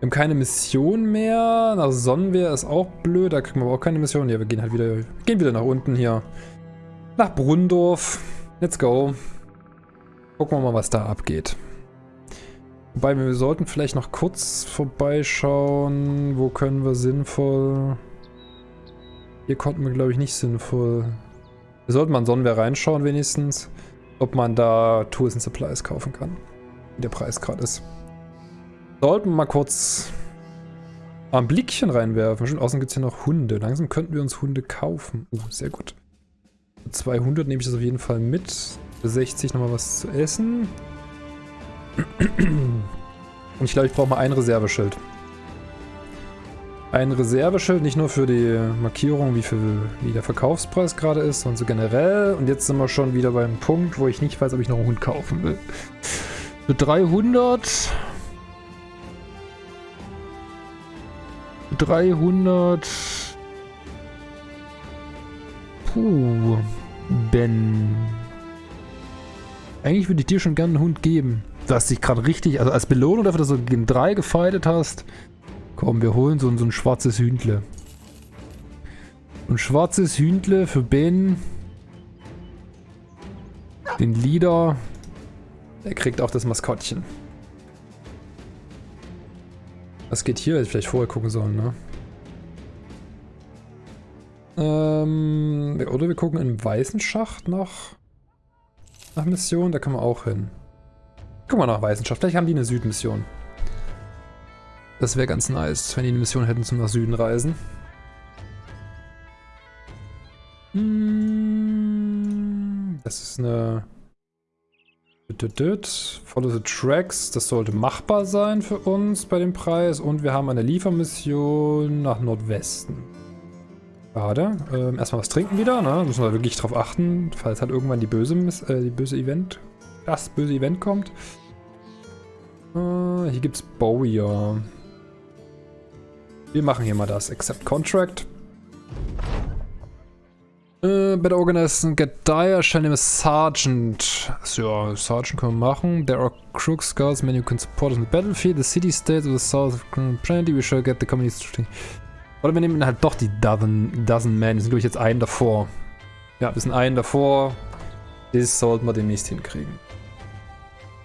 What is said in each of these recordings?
Wir haben keine Mission mehr. Nach Sonnenwehr ist auch blöd. Da kriegen wir aber auch keine Mission. Ja, wir gehen halt wieder, gehen wieder nach unten hier. Nach Brunndorf. Let's go. Gucken wir mal, was da abgeht. Wobei, wir sollten vielleicht noch kurz vorbeischauen. Wo können wir sinnvoll... Hier konnten wir, glaube ich, nicht sinnvoll... Wir sollten mal in Sonnenwehr reinschauen wenigstens, ob man da Tools and Supplies kaufen kann. Wie der Preis gerade ist. Sollten wir mal kurz ein Blickchen reinwerfen. Schon außen gibt es hier noch Hunde. Langsam könnten wir uns Hunde kaufen. Uh, sehr gut. 200 nehme ich das auf jeden Fall mit. Für 60 nochmal was zu essen. Und ich glaube, ich brauche mal ein Reserveschild. Ein Reserveschild, nicht nur für die Markierung, wie, viel, wie der Verkaufspreis gerade ist, sondern so generell. Und jetzt sind wir schon wieder beim Punkt, wo ich nicht weiß, ob ich noch einen Hund kaufen will. Für 300... 300... Puh... Ben... Eigentlich würde ich dir schon gerne einen Hund geben. Du hast dich gerade richtig, also als Belohnung dafür, dass du gegen drei gefightet hast. Komm, wir holen so, so ein schwarzes Hündle. Ein schwarzes Hündle für Ben. Den Leader. Er kriegt auch das Maskottchen. Was geht hier? Hätte ich vielleicht vorher gucken sollen, ne? Ähm, oder wir gucken im weißen Schacht nach, nach Mission. Da können wir auch hin. Gucken wir nach Weißenschaft. Vielleicht haben die eine Südmission. Das wäre ganz nice, wenn die eine Mission hätten zum nach Süden reisen. Hm, das ist eine... Follow the Tracks. Das sollte machbar sein für uns bei dem Preis. Und wir haben eine Liefermission nach Nordwesten. Schade. Ähm, erstmal was trinken wieder, ne? Müssen wir wirklich drauf achten, falls halt irgendwann die böse, äh, die böse Event, das böse Event kommt. Uh, hier gibt's Bowyer. Wir machen hier mal das. Accept Contract. Uh, better organize and get dire. Shall name a Sergeant. So, Sergeant können wir machen. There are crook scouts, many who can support us in the battlefield. The city states of the south of Plenty. We shall get the community. Oder wir nehmen halt doch die Dozen, Dozen Men. Wir sind, glaube ich, jetzt einen davor. Ja, wir sind einen davor. Das sollten wir demnächst hinkriegen.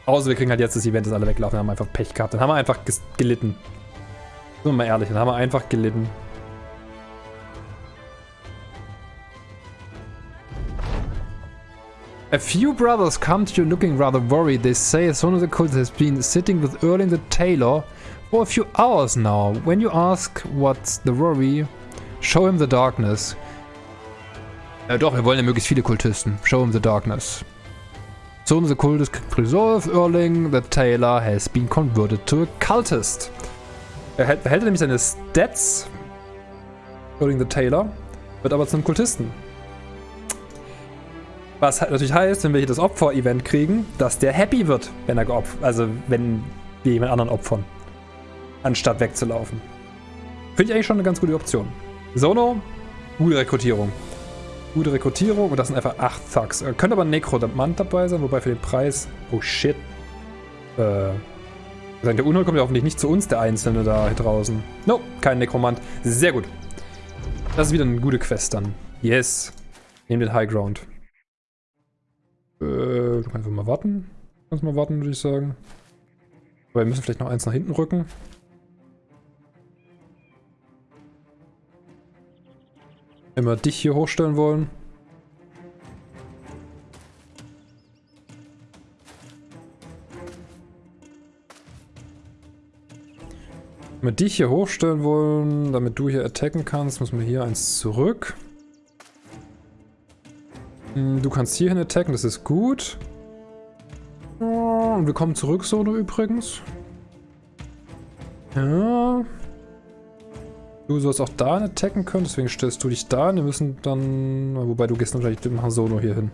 Außer wir kriegen halt jetzt das Event, dass alle weglaufen. Dann haben wir einfach Pech gehabt. Dann haben wir einfach gelitten. Sind wir mal ehrlich, dann haben wir einfach gelitten. A few brothers come to you looking rather worried. They say of the Cult has been sitting with Erling the tailor for a few hours now. When you ask what's the worry, show him the darkness. Ja doch, wir wollen ja möglichst viele Kultisten. Show him the darkness. Soon the cultist resolve Erling, the tailor has been converted to a cultist. Er hält, behält nämlich seine Stats, Erling the Tailor, wird aber zum Kultisten. Was halt natürlich heißt, wenn wir hier das Opfer-Event kriegen, dass der happy wird, wenn er geopfert, also wenn wir jemand anderen opfern, anstatt wegzulaufen. Finde ich eigentlich schon eine ganz gute Option. Sono, gute Rekrutierung. Gute Rekrutierung und das sind einfach 8 Thugs. Äh, könnte aber ein Necromant dabei sein, wobei für den Preis... Oh shit. Äh... Der Unheil kommt ja hoffentlich nicht zu uns, der Einzelne da draußen. No, kein Nekromant. Sehr gut. Das ist wieder eine gute Quest dann. Yes. Nehmen den High Ground. Äh, du kannst mal warten. Kannst mal warten, würde ich sagen. Aber wir müssen vielleicht noch eins nach hinten rücken. Wenn wir dich hier hochstellen wollen. Wenn wir dich hier hochstellen wollen, damit du hier attacken kannst, müssen wir hier eins zurück. Hm, du kannst hierhin attacken, das ist gut. Und wir kommen zurück, Solo übrigens. Ja. Du sollst auch da attacken können, deswegen stellst du dich da. Wir müssen dann... Wobei, du gehst natürlich mit Sono hier hin.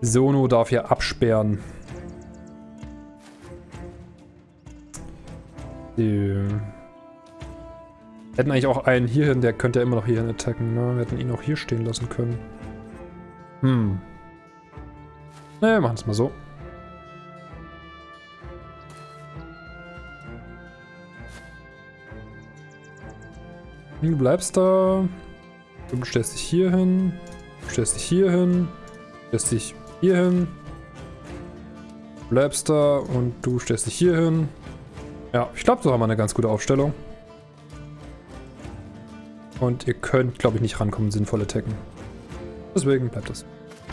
Sono darf hier absperren. Die hätten eigentlich auch einen hierhin, der könnte ja immer noch hierhin attacken, ne? Wir hätten ihn auch hier stehen lassen können. Hm. Ne, wir machen es mal so. Du bleibst da. Du stellst dich hier hin. Du stellst dich hier hin. Du stellst dich hier hin. Du bleibst da und du stellst dich hier hin. Ja, ich glaube, so haben wir eine ganz gute Aufstellung. Und ihr könnt, glaube ich, nicht rankommen, sinnvolle attacken. Deswegen bleibt das.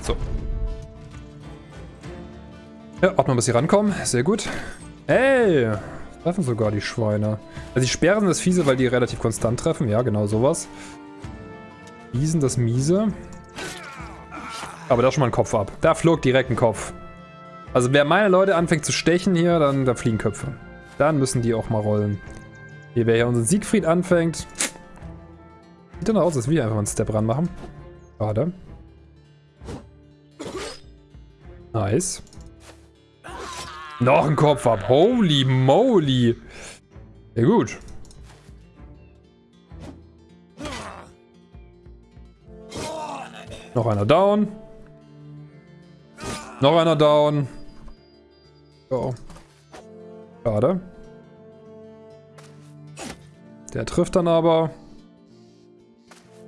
So. Ja, ordnen, bis sie rankommen. Sehr gut. Hey! Treffen sogar die Schweine. Also die Sperren sind das Fiese, weil die relativ konstant treffen. Ja, genau sowas. Wiesen das Miese. Aber da schon mal ein Kopf ab. Da flog direkt ein Kopf. Also wer meine Leute anfängt zu stechen hier, dann da fliegen Köpfe. Dann müssen die auch mal rollen. Hier, wer hier unseren Siegfried anfängt. Sieht dann aus, als wir einfach einen Step ranmachen. Schade. Nice. Noch ein Kopf ab. Holy moly. Sehr gut. Noch einer down. Noch einer down. So. Schade. Der trifft dann aber.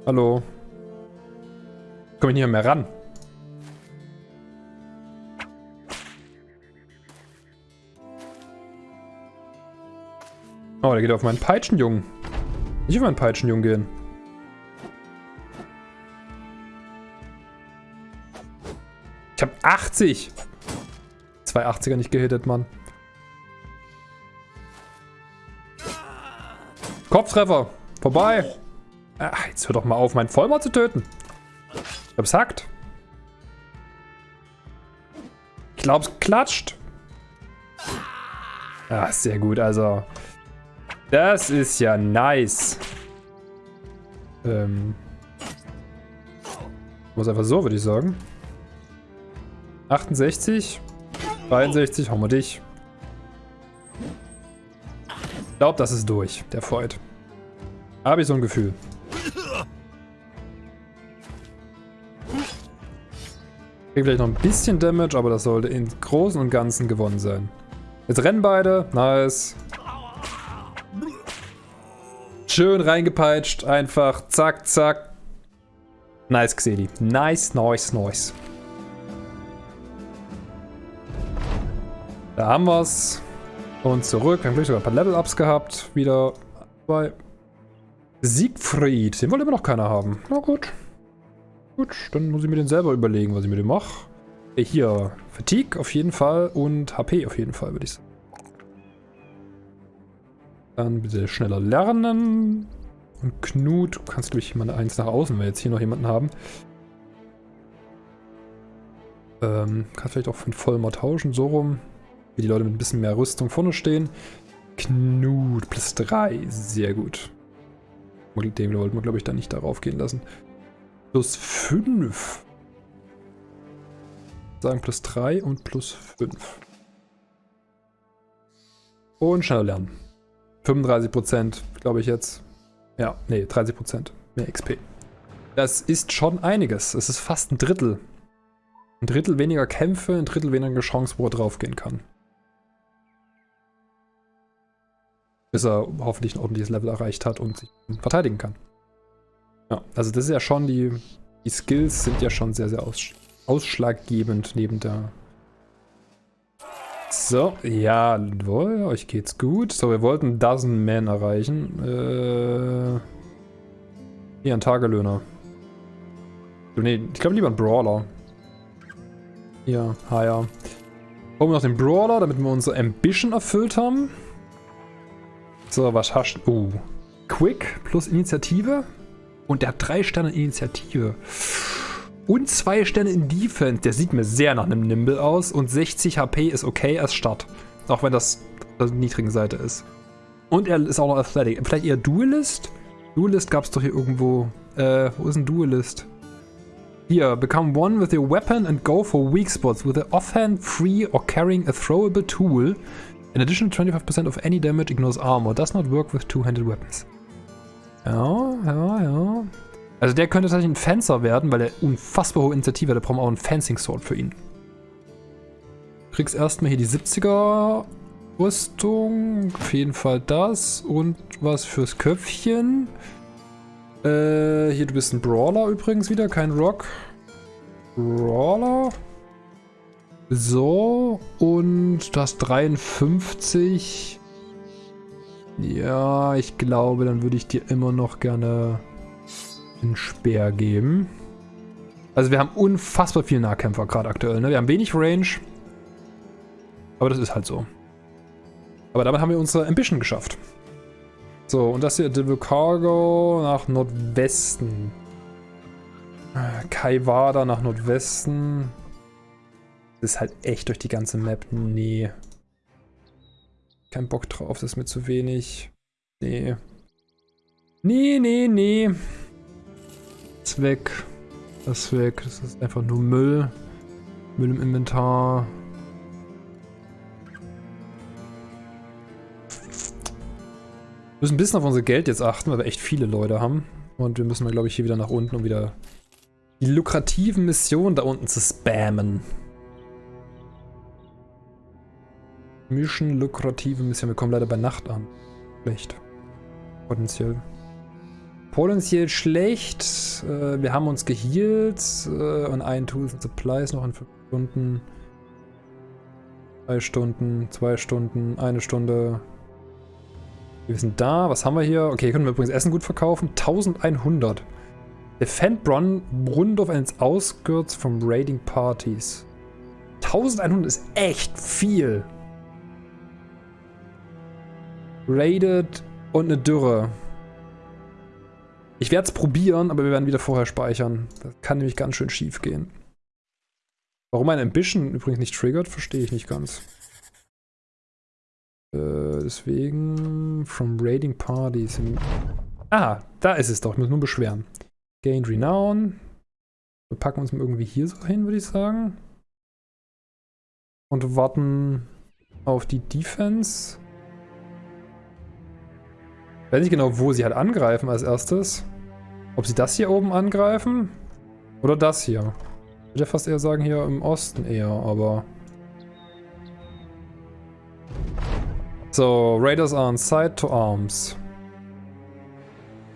Hallo. Komme ich nicht mehr ran. Oh, der geht auf meinen Peitschenjungen. Nicht auf meinen Peitschenjungen gehen. Ich hab 80. Zwei 80er nicht gehittet, Mann. Kopftreffer. Vorbei. Ach, jetzt hör doch mal auf, meinen Vollmord zu töten. Ich hab's hackt. Ich glaub's klatscht. Ah, sehr gut, also. Das ist ja nice. Ähm. Muss einfach so, würde ich sagen. 68. 63, hauen wir dich. Ich glaube, das ist durch, der Fight. Habe ich so ein Gefühl. Krieg vielleicht noch ein bisschen Damage, aber das sollte im Großen und Ganzen gewonnen sein. Jetzt rennen beide. Nice. Schön reingepeitscht, einfach zack, zack. Nice, Xedi. Nice, nice, nice. Da haben wir's. Und zurück. Wir haben gleich sogar ein paar Level-Ups gehabt. Wieder bei Siegfried. Den wollte immer noch keiner haben. Na gut. Gut, dann muss ich mir den selber überlegen, was ich mit dem mache. Hier, Fatigue auf jeden Fall und HP auf jeden Fall, würde ich sagen. Dann bitte schneller lernen. Und Knut, du kannst durch jemand eins nach außen, wenn wir jetzt hier noch jemanden haben. Ähm, kannst vielleicht auch einen Vollmer tauschen, so rum. Wie die Leute mit ein bisschen mehr Rüstung vorne stehen. Knut, plus 3, sehr gut. Den wollten wir, glaube ich, da nicht darauf gehen lassen. Plus 5. Sagen plus 3 und plus 5. Und schneller lernen. 35% glaube ich jetzt. Ja, nee, 30% mehr XP. Das ist schon einiges. Es ist fast ein Drittel. Ein Drittel weniger Kämpfe, ein Drittel weniger Chance, wo er draufgehen kann. Bis er hoffentlich ein ordentliches Level erreicht hat und sich verteidigen kann. Ja, also das ist ja schon, die, die Skills sind ja schon sehr, sehr aus, ausschlaggebend neben der so, jawohl, euch geht's gut. So, wir wollten Dozen Man erreichen. Äh, hier, ein Tagelöhner. Ne, ich glaube lieber ein Brawler. Ha ja. Holen wir noch den Brawler, damit wir unsere Ambition erfüllt haben. So, was hast du? Uh, Quick plus Initiative. Und der hat drei Sterne Initiative. Und zwei Sterne in Defense. Der sieht mir sehr nach einem Nimble aus. Und 60 HP ist okay als Start. Auch wenn das der niedrigen Seite ist. Und er ist auch noch Athletic. Vielleicht eher Duelist? Duelist gab es doch hier irgendwo. Äh, wo ist ein Duelist? Hier, become one with your weapon and go for weak spots with the offhand, free or carrying a throwable tool. In addition, 25% of any damage ignores armor. Does not work with two-handed weapons. Ja, ja, ja. Also der könnte tatsächlich ein Fencer werden, weil er unfassbar hohe Initiative hat. Da brauchen wir auch einen Fencing Sword für ihn. Kriegst erstmal hier die 70er Rüstung. Auf jeden Fall das. Und was fürs Köpfchen. Äh, hier, du bist ein Brawler übrigens wieder, kein Rock. Brawler. So, und du hast 53. Ja, ich glaube, dann würde ich dir immer noch gerne einen Speer geben. Also wir haben unfassbar viele Nahkämpfer gerade aktuell. Ne? Wir haben wenig Range. Aber das ist halt so. Aber damit haben wir unsere Ambition geschafft. So, und das hier, Devil Cargo nach Nordwesten. Kaiwada nach Nordwesten. Das ist halt echt durch die ganze Map. Nee. Kein Bock drauf, das ist mir zu wenig. Nee. Nee, nee, nee. Ist weg. Das weg. Das ist einfach nur Müll. Müll im Inventar. Wir müssen ein bisschen auf unser Geld jetzt achten, weil wir echt viele Leute haben. Und wir müssen, glaube ich, hier wieder nach unten, um wieder die lukrativen Missionen da unten zu spammen. Mission lukrative Mission. Wir kommen leider bei Nacht an. Schlecht. Potenziell. Potenziell schlecht. Äh, wir haben uns gehealt. Äh, und ein Tools and Supplies noch in 5 Stunden. 3 Stunden, 2 Stunden, eine Stunde, wir sind da. Was haben wir hier? Okay, können wir übrigens Essen gut verkaufen. 1100. Defend Bron Brundorf and outskirts from raiding parties. 1100 ist echt viel. Raided und eine Dürre. Ich werde es probieren, aber wir werden wieder vorher speichern. Das kann nämlich ganz schön schief gehen. Warum mein Ambition übrigens nicht triggert, verstehe ich nicht ganz. Äh, deswegen, from raiding parties. Ah, da ist es doch. Ich muss nur beschweren. Gained Renown. Wir packen uns mal irgendwie hier so hin, würde ich sagen. Und warten auf die Defense. Ich weiß nicht genau, wo sie halt angreifen als erstes. Ob sie das hier oben angreifen? Oder das hier? Ich würde fast eher sagen, hier im Osten eher, aber... So, Raiders are on side to arms.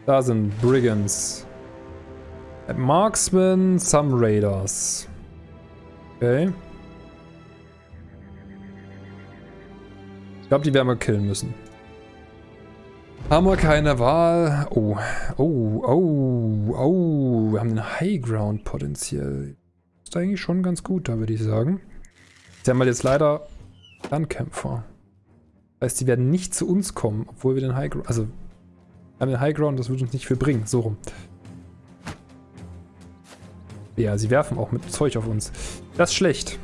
Da sind Brigands. Marksmen, some Raiders. Okay. Ich glaube, die werden wir killen müssen. Haben wir keine Wahl. Oh, oh, oh, oh. Wir haben den High Ground potenziell. Ist eigentlich schon ganz gut, da würde ich sagen. Sie haben halt jetzt leider Landkämpfer. Das heißt, die werden nicht zu uns kommen, obwohl wir den High Ground... Also, wir haben den High Ground, das würde uns nicht viel bringen. So rum. Ja, sie werfen auch mit Zeug auf uns. Das ist schlecht.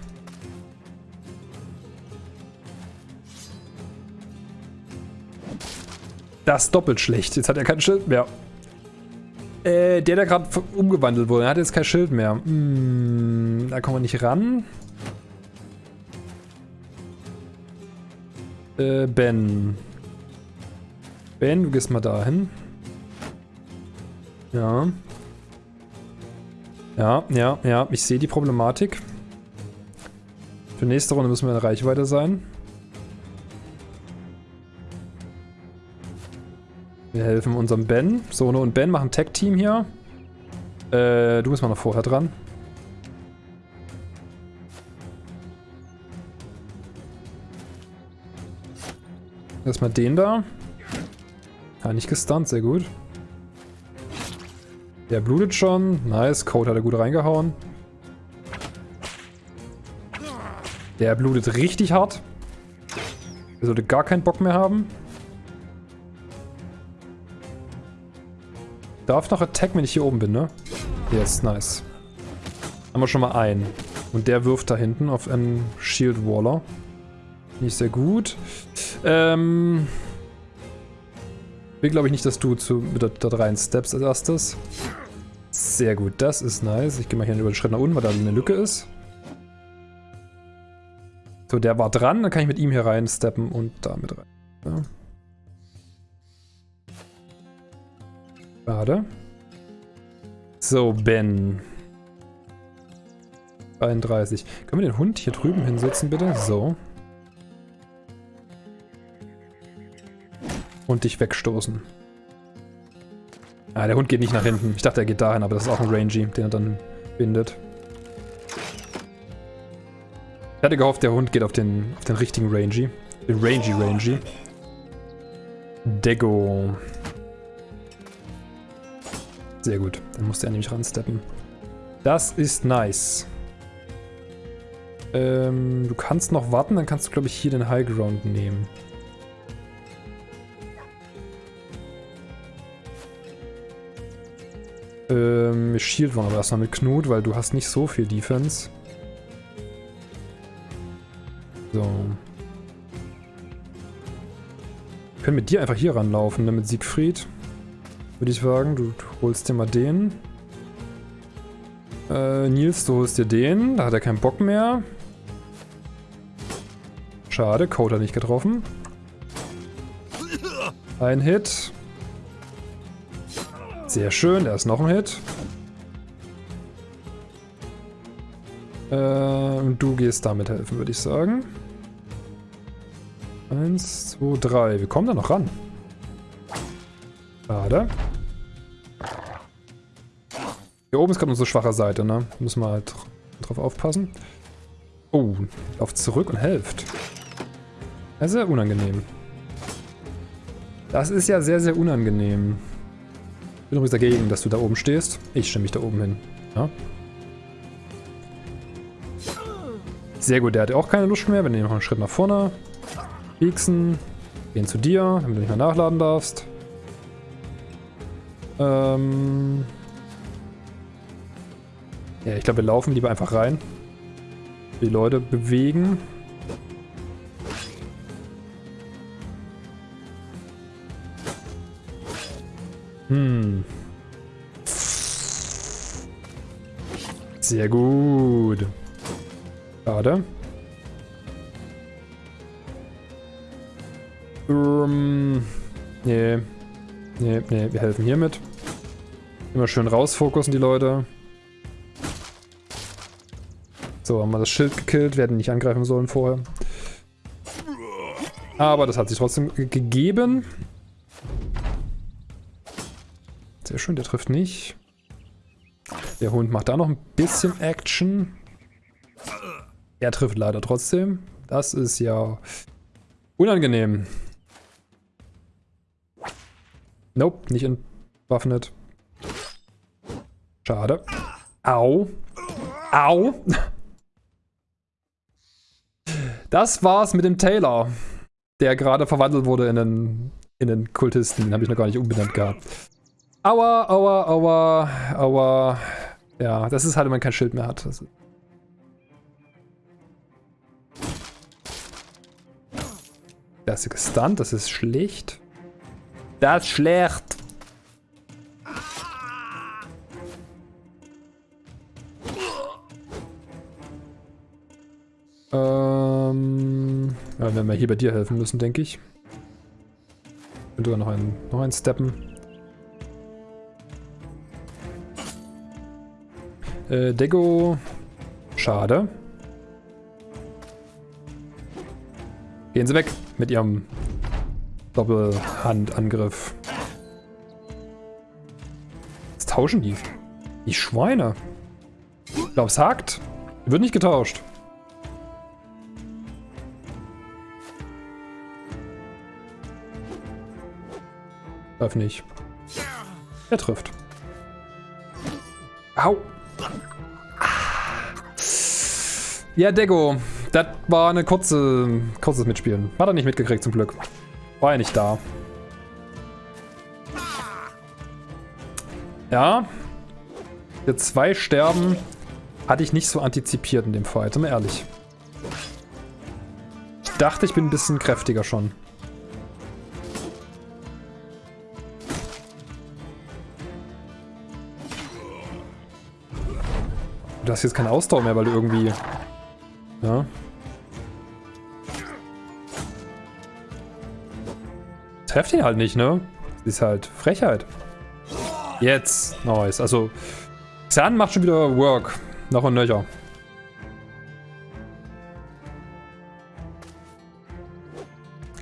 Das doppelt schlecht. Jetzt hat er kein Schild mehr. Äh, der, der gerade umgewandelt wurde, hat jetzt kein Schild mehr. Hm, da kommen wir nicht ran. Äh, Ben. Ben, du gehst mal dahin. Ja. Ja, ja, ja. Ich sehe die Problematik. Für nächste Runde müssen wir in Reichweite sein. Wir helfen unserem Ben. Sono und Ben machen Tag-Team hier. Äh, du bist mal noch vorher dran. Erstmal den da. Ja, nicht gestunt, sehr gut. Der blutet schon. Nice, Code hat er gut reingehauen. Der blutet richtig hart. Der sollte gar keinen Bock mehr haben. Darf noch Attack, wenn ich hier oben bin, ne? Yes, nice. Haben wir schon mal einen. Und der wirft da hinten auf einen Shield Waller. Nicht sehr gut. Ähm... Will glaube ich nicht, dass du zu, da, da rein steps als erstes. Sehr gut, das ist nice. Ich gehe mal hier über den Schritt nach unten, weil da eine Lücke ist. So, der war dran, dann kann ich mit ihm hier rein steppen und damit rein. Ja. Schade. So, Ben. 33. Können wir den Hund hier drüben hinsetzen, bitte? So. Und dich wegstoßen. Ah, der Hund geht nicht nach hinten. Ich dachte, er geht dahin, aber das ist auch ein Rangy, den er dann bindet. Ich hatte gehofft, der Hund geht auf den, auf den richtigen Rangy. Den Rangy Rangy. Dego. Sehr gut. Dann musste er nämlich ransteppen. Das ist nice. Ähm, du kannst noch warten, dann kannst du, glaube ich, hier den High Ground nehmen. Ähm, shield wollen aber erstmal mit Knut, weil du hast nicht so viel Defense. So. Wir können mit dir einfach hier ranlaufen, ne, mit Siegfried. Würde ich sagen. Du, holst dir mal den. Äh, Nils, du holst dir den. Da hat er keinen Bock mehr. Schade, Code hat nicht getroffen. Ein Hit. Sehr schön, da ist noch ein Hit. Äh, und du gehst damit helfen, würde ich sagen. Eins, zwei, drei. Wir kommen da noch ran. Schade. Hier oben ist gerade unsere schwache Seite, ne? Müssen wir halt drauf aufpassen. Oh, lauft zurück und helft. Das ist ja unangenehm. Das ist ja sehr, sehr unangenehm bin übrigens dagegen, dass du da oben stehst. Ich stelle mich da oben hin. Ja? Sehr gut, der hat auch keine Lust mehr. Wir nehmen noch einen Schritt nach vorne. Pieksen. Gehen zu dir, damit du nicht mehr nachladen darfst. Ähm ja, ich glaube, wir laufen lieber einfach rein. Die Leute bewegen. Hm. Sehr gut. Schade. Um, nee. Nee, nee, wir helfen hiermit. Immer schön rausfokussen, die Leute. So, haben wir das Schild gekillt. Wir hätten nicht angreifen sollen vorher. Aber das hat sich trotzdem gegeben. Sehr schön, der trifft nicht. Der Hund macht da noch ein bisschen Action. Er trifft leider trotzdem. Das ist ja unangenehm. Nope, nicht entwaffnet. Schade. Au. Au. Das war's mit dem Taylor, der gerade verwandelt wurde in den, in den Kultisten. Den habe ich noch gar nicht umbenannt gehabt. Aua, aua, aua, aua. Ja, das ist halt, wenn man kein Schild mehr hat. Das ist das ist gestunt, das ist schlecht. Das ist schlecht. Ähm, ja, werden wir hier bei dir helfen müssen, denke ich. Und sogar noch einen, noch einen Steppen. Äh, Dego. Schade. Gehen Sie weg mit Ihrem Doppelhandangriff. Was tauschen die? Die Schweine. Ich glaube, es hakt. Wird nicht getauscht. Darf nicht. Er trifft. Au. Ja, Dego. Das war eine kurze, kurzes Mitspielen. Hat er nicht mitgekriegt, zum Glück. War er nicht da. Ja. Wir zwei sterben. Hatte ich nicht so antizipiert in dem Fight, sind wir ehrlich. Ich dachte, ich bin ein bisschen kräftiger schon. Du hast jetzt keine Ausdauer mehr, weil du irgendwie... Ja. Trefft ihn halt nicht, ne? Das ist halt Frechheit. Jetzt. Nice. Also, Xan macht schon wieder Work. Noch und nöcher.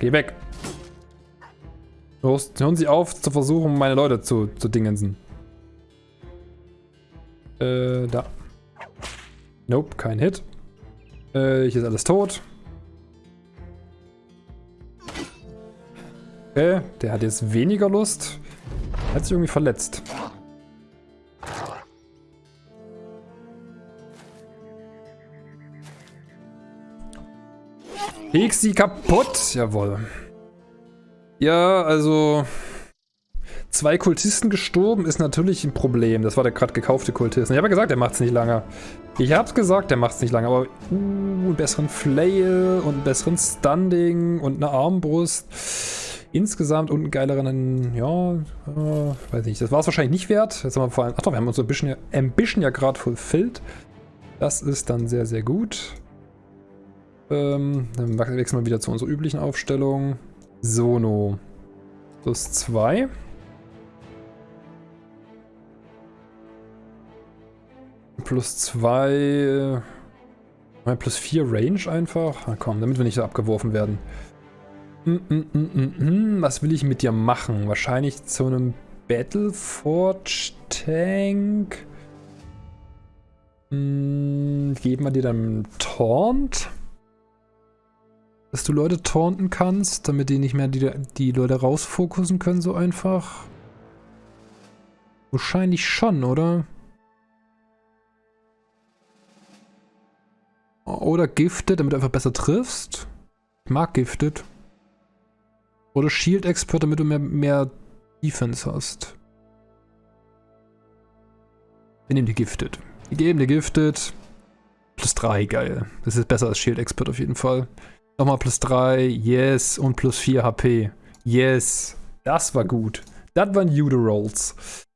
Geh weg. Hören Sie auf zu versuchen, meine Leute zu, zu dingensen. Äh, da. Nope, kein Hit. Äh, hier ist alles tot. Okay, der hat jetzt weniger Lust. Hat sich irgendwie verletzt. Hegst sie kaputt. Jawohl. Ja, also... Zwei Kultisten gestorben ist natürlich ein Problem. Das war der gerade gekaufte Kultist. Ich habe ja gesagt, der macht es nicht lange. Ich hab's gesagt, der macht es nicht lange. Aber uh, einen besseren Flail und einen besseren Standing und eine Armbrust. Insgesamt und einen geileren, ja, äh, weiß nicht. Das war es wahrscheinlich nicht wert. Jetzt haben wir vor allem, ach doch, wir haben unsere Ambition, Ambition ja gerade fulfilled. Das ist dann sehr, sehr gut. Ähm, dann wechseln wir wieder zu unserer üblichen Aufstellung. Sono. Plus 2. Plus 2. Äh, plus 4 Range einfach. Na komm, damit wir nicht so abgeworfen werden. Mm, mm, mm, Was will ich mit dir machen? Wahrscheinlich zu einem Battleforge Tank. Hm, geben wir dir dann Taunt? Dass du Leute taunten kannst, damit die nicht mehr die, die Leute rausfokussen können so einfach? Wahrscheinlich schon, oder? Oder Gifted, damit du einfach besser triffst. Ich mag Gifted. Oder Shield Expert, damit du mehr, mehr Defense hast. Wir nehmen die Gifted. Wir geben die Gifted. Plus 3, geil. Das ist besser als Shield Expert auf jeden Fall. Nochmal plus 3, yes. Und plus 4 HP. Yes. Das war gut. Das waren Judo Rolls.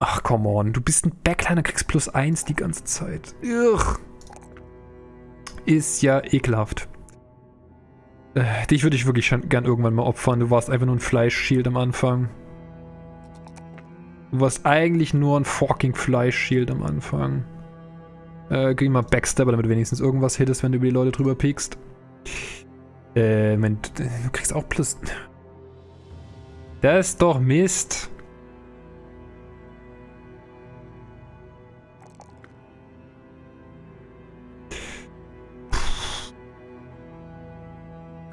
Ach, come on. Du bist ein Backliner, kriegst plus 1 die ganze Zeit. Ugh. Ist ja ekelhaft. Äh, dich würde ich wirklich schon gern irgendwann mal opfern. Du warst einfach nur ein Fleischshield am Anfang. Du warst eigentlich nur ein fucking Fleischshield am Anfang. Äh, geh mal Backstabber, damit du wenigstens irgendwas hittest, wenn du über die Leute drüber piekst. Äh, mein, du kriegst auch plus... Das ist doch Mist.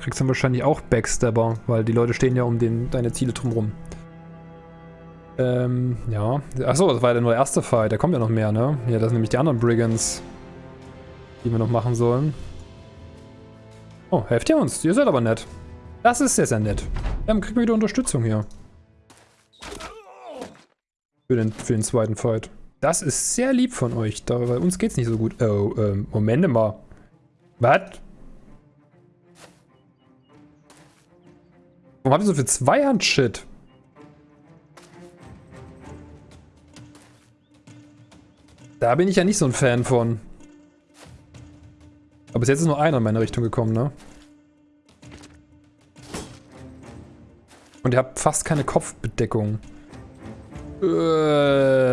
Kriegst dann wahrscheinlich auch Backstabber, weil die Leute stehen ja um den, deine Ziele drumrum. Ähm, ja. Achso, das war ja nur der erste Fight. Da kommt ja noch mehr, ne? Ja, das sind nämlich die anderen Brigands, die wir noch machen sollen. Oh, helft ihr uns. Ihr seid aber nett. Das ist sehr, sehr nett. Dann kriegen wir wieder Unterstützung hier. Für den, für den zweiten Fight. Das ist sehr lieb von euch, da, weil uns geht's nicht so gut. Oh, ähm, Moment mal. Was? Warum habt ihr so viel Zweihand-Shit? Da bin ich ja nicht so ein Fan von. Aber bis jetzt ist nur einer in meine Richtung gekommen, ne? Und ihr habt fast keine Kopfbedeckung. Äh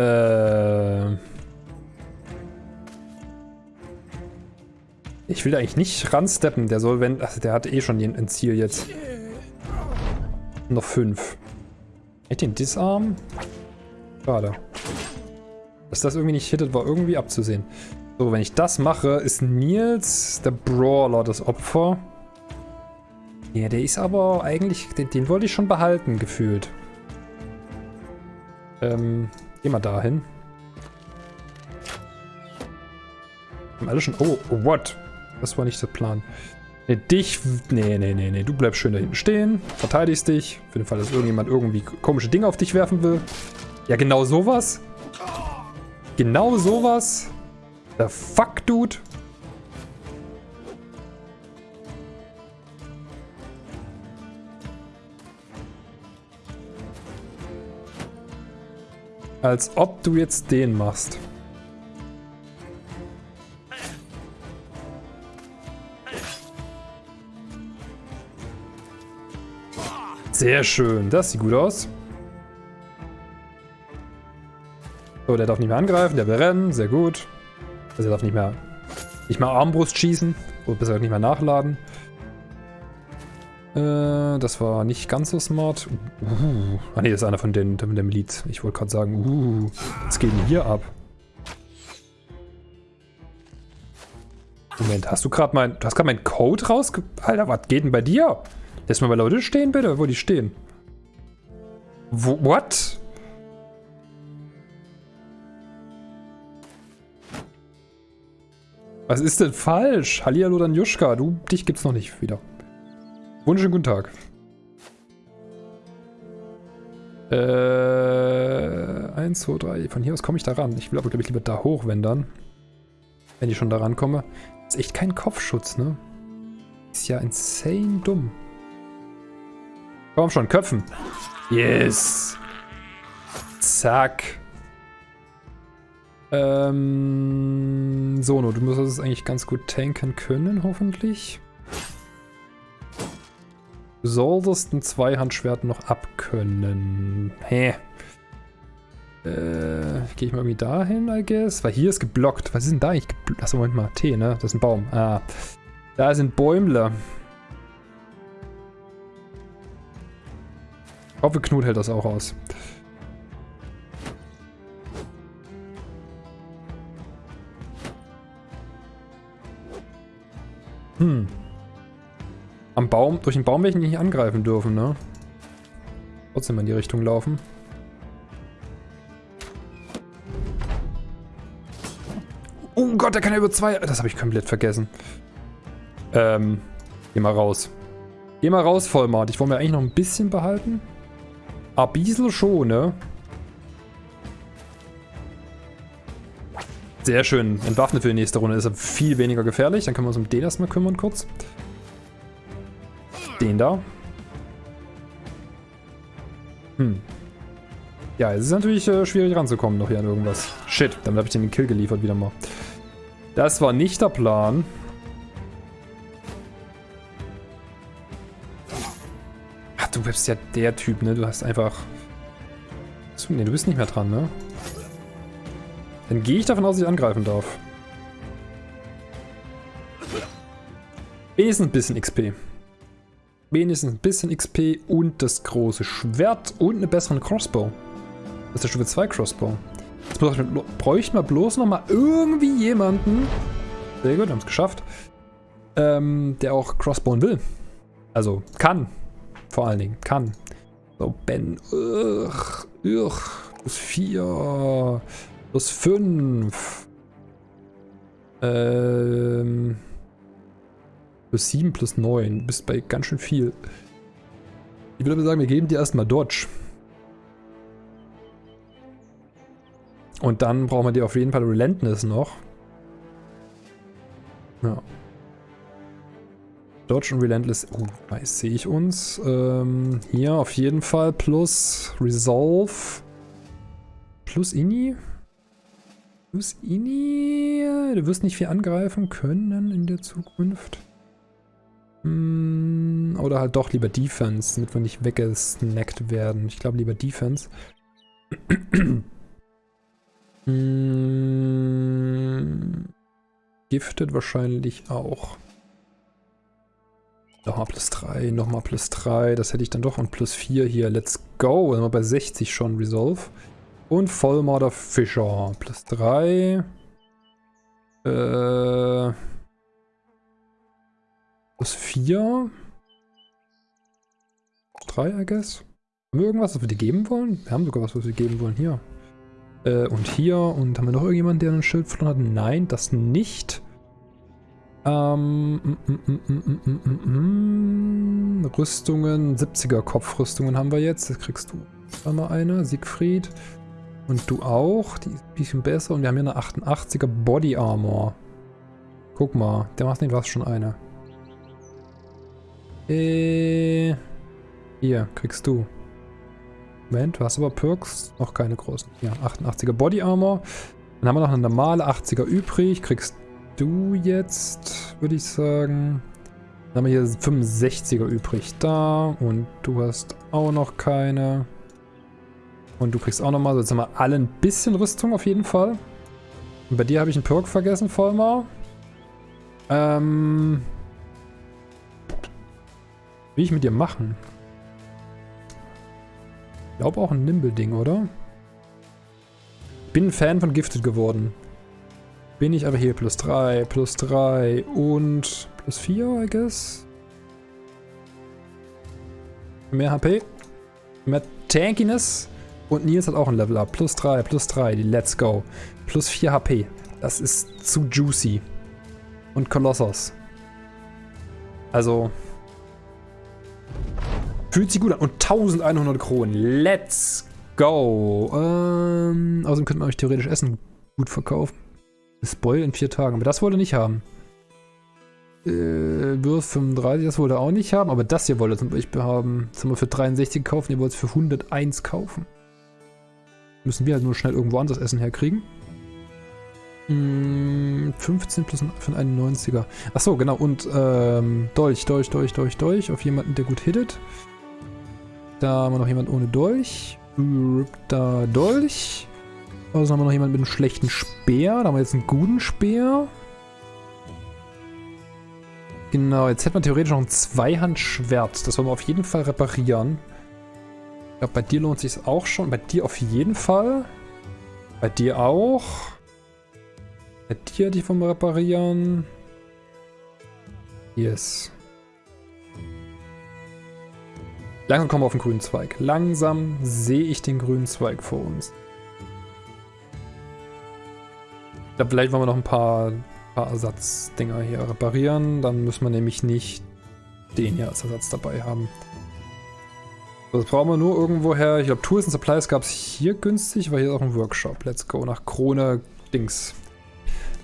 ich will eigentlich nicht ransteppen. Der soll, wenn... Ach, der hat eh schon ein Ziel jetzt. Noch fünf. Ich den Disarm? Schade. Dass das irgendwie nicht hittet, war irgendwie abzusehen. So, wenn ich das mache, ist Nils, der Brawler, das Opfer. Ja, der ist aber eigentlich, den, den wollte ich schon behalten, gefühlt. Ähm, geh mal dahin. Haben alle schon, oh, what? Das war nicht der Plan. Nee, dich, nee, nee, nee, nee, du bleibst schön da hinten stehen, verteidigst dich, für den Fall, dass irgendjemand irgendwie komische Dinge auf dich werfen will. Ja, genau sowas. Genau sowas. The fuck, dude? Als ob du jetzt den machst. Sehr schön. Das sieht gut aus. So, der darf nicht mehr angreifen. Der will rennen. Sehr gut. Also er darf nicht mehr, nicht mehr Armbrust schießen. Oder besser nicht mehr nachladen. Äh, das war nicht ganz so smart. Uh. Ah ne, das ist einer von den, von der Miliz. Ich wollte gerade sagen, uh, was geht denn hier ab? Moment, hast du gerade mein, du hast gerade meinen Code rausge... Alter, was geht denn bei dir? Lass mal bei Leute stehen, bitte, wo die stehen. Wo, what? Was ist denn falsch? Hallihallo Danjuschka, du, dich gibt's noch nicht wieder. Wunderschönen guten Tag. Äh, 1, 2, 3. Von hier aus komme ich da ran. Ich will aber, glaube ich, lieber da hoch, wenn dann. Wenn ich schon da rankomme. Ist echt kein Kopfschutz, ne? Ist ja insane dumm. Komm schon, köpfen. Yes. Zack. Ähm, Sono, du musst es eigentlich ganz gut tanken können, hoffentlich. Du solltest ein Zweihandschwert noch abkönnen. Hä? Äh, gehe ich mal irgendwie dahin, I guess? Weil hier ist geblockt. Was ist denn da eigentlich geblockt? Achso, Moment mal. T, ne? Das ist ein Baum. Ah. Da sind Bäumle. Ich hoffe, Knut hält das auch aus. Hm. Am Baum, durch den Baum werde ich nicht angreifen dürfen, ne? Trotzdem in die Richtung laufen. Oh Gott, der kann ja über zwei... Das habe ich komplett vergessen. Ähm, geh mal raus. Geh mal raus, Vollmart. Ich wollte mir eigentlich noch ein bisschen behalten. Ah, Biesel schon, ne? Sehr schön. Entwaffnet für die nächste Runde. Ist er viel weniger gefährlich. Dann können wir uns um den erstmal kümmern kurz. Den da. Hm. Ja, es ist natürlich äh, schwierig ranzukommen noch hier an irgendwas. Shit, damit habe ich den Kill geliefert wieder mal. Das war nicht der Plan. Du bist ja der Typ, ne? Du hast einfach... Ne, du bist nicht mehr dran, ne? Dann gehe ich davon aus, dass ich angreifen darf. Wenigstens ein bisschen XP wenigstens ein bisschen XP und das große Schwert und eine bessere Crossbow. Das ist der Stufe 2 Crossbow. Jetzt bräuchten wir bloß noch mal irgendwie jemanden, sehr gut, haben es geschafft, ähm, der auch Crossbow will. Also kann, vor allen Dingen, kann. So, Ben, ugh, ugh, plus 4, plus 5. Ähm... Plus 7, plus 9. Du bist bei ganz schön viel. Ich würde aber sagen, wir geben dir erstmal Dodge. Und dann brauchen wir dir auf jeden Fall Relentless noch. Ja. Dodge und Relentless. Oh, weiß sehe ich uns. Ähm, hier auf jeden Fall plus Resolve. Plus Ini. Plus Ini. Du wirst nicht viel angreifen können in der Zukunft. Hm, oder halt doch lieber Defense, damit wir nicht weggesnackt werden. Ich glaube lieber Defense. hm, gifted wahrscheinlich auch. Nochmal plus 3, nochmal plus 3. Das hätte ich dann doch. Und plus 4 hier. Let's go. Sind wir bei 60 schon Resolve. Und Vollmorder Fischer. Plus 3. Äh... Plus 4. 3, I guess. Haben wir irgendwas, was wir dir geben wollen? Wir haben sogar was, was wir geben wollen. Hier. Äh, und hier. Und haben wir noch irgendjemanden, der ein Schild verloren hat? Nein, das nicht. Ähm, mm, mm, mm, Rüstungen, 70er Kopfrüstungen haben wir jetzt. Das kriegst du einmal eine, Siegfried. Und du auch. Die ist ein bisschen besser. Und wir haben hier eine 88er Body Armor. Guck mal, der macht nicht was schon eine. Äh, hier, kriegst du. Moment, du hast aber Perks. Noch keine großen. Ja, 88er Body Armor. Dann haben wir noch eine normale 80er übrig. Kriegst du jetzt, würde ich sagen. Dann haben wir hier 65er übrig da. Und du hast auch noch keine. Und du kriegst auch nochmal. So, jetzt haben wir alle ein bisschen Rüstung auf jeden Fall. Und bei dir habe ich einen Perk vergessen, Vollmar. Ähm, Will ich mit dir machen? Ich glaube auch ein Nimble-Ding, oder? Bin ein Fan von Gifted geworden. Bin ich aber hier plus 3, plus 3 und plus 4, I guess. Mehr HP. Mehr Tankiness. Und Nils hat auch ein Level Up. Plus 3, plus 3. Let's go. Plus 4 HP. Das ist zu juicy. Und Kolossos. Also. Fühlt sich gut an. Und 1100 Kronen. Let's go. Ähm, außerdem könnte man euch theoretisch Essen gut verkaufen. Spoil in vier Tagen. Aber das wollte nicht haben. Äh, Würth 35, das wollte auch nicht haben. Aber das hier wollte zum Beispiel haben. Das haben wir für 63 gekauft. Ihr wollt es für 101 kaufen. Müssen wir halt nur schnell irgendwo anders Essen herkriegen. 15 hm, plus für einen 91er. Achso, genau. Und ähm, Dolch, Dolch, Dolch, Dolch, Dolch. Auf jemanden, der gut hittet. Da haben wir noch jemanden ohne Dolch. Da Dolch. Also haben wir noch jemanden mit einem schlechten Speer. Da haben wir jetzt einen guten Speer. Genau, jetzt hätten wir theoretisch noch ein Zweihandschwert. Das wollen wir auf jeden Fall reparieren. Ich glaube, bei dir lohnt sich auch schon. Bei dir auf jeden Fall. Bei dir auch. Bei dir die vom Reparieren. Yes. Langsam kommen wir auf den grünen Zweig. Langsam sehe ich den grünen Zweig vor uns. Glaube, vielleicht wollen wir noch ein paar, paar Ersatzdinger hier reparieren. Dann müssen wir nämlich nicht den hier als Ersatz dabei haben. Das brauchen wir nur irgendwoher. Ich glaube, Tools and Supplies gab es hier günstig, weil hier ist auch ein Workshop. Let's go nach Krone Dings.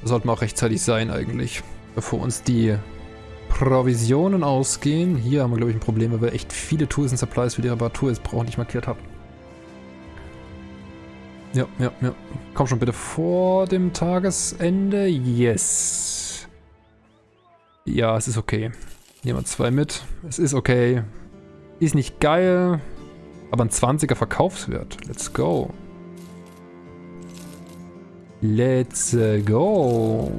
Das sollte auch rechtzeitig sein eigentlich. Bevor uns die Provisionen ausgehen. Hier haben wir, glaube ich, ein Problem, weil wir echt viele Tools und Supplies für die Reparatur jetzt brauchen, nicht markiert habe. Ja, ja, ja. Komm schon bitte vor dem Tagesende. Yes. Ja, es ist okay. Nehmen wir zwei mit. Es ist okay. Ist nicht geil, aber ein 20er Verkaufswert. Let's go. Let's go.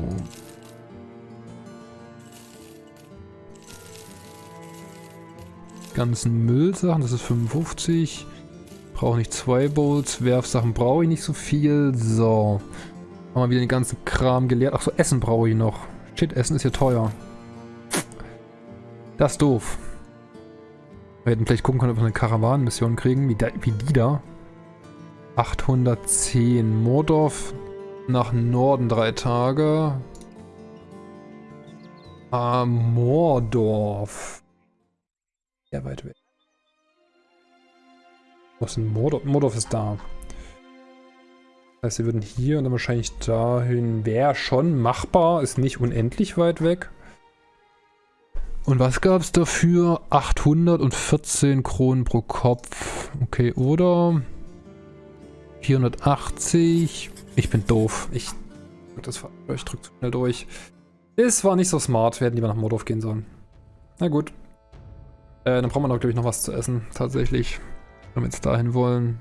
Ganzen Müllsachen, das ist 55. Brauche nicht zwei Bowls. Werfsachen brauche ich nicht so viel. So. Haben wir wieder den ganzen Kram geleert. Ach so, Essen brauche ich noch. Shit, Essen ist ja teuer. Das ist doof. Wir hätten vielleicht gucken können, ob wir eine Karawanenmission kriegen, wie, da, wie die da. 810. Mordorf nach Norden drei Tage. Ah, Mordorf. Sehr weit weg. Was ist denn Mordorf? Mordorf ist da. Das heißt, wir würden hier und dann wahrscheinlich dahin. Wäre schon machbar, ist nicht unendlich weit weg. Und was gab es dafür? 814 Kronen pro Kopf. Okay, oder 480. Ich bin doof. Ich, das, ich zu schnell durch. Es war nicht so smart. Wir hätten lieber nach Mordorf gehen sollen. Na gut. Äh, dann brauchen wir noch, glaube ich, noch was zu essen. Tatsächlich. Wenn wir jetzt dahin wollen.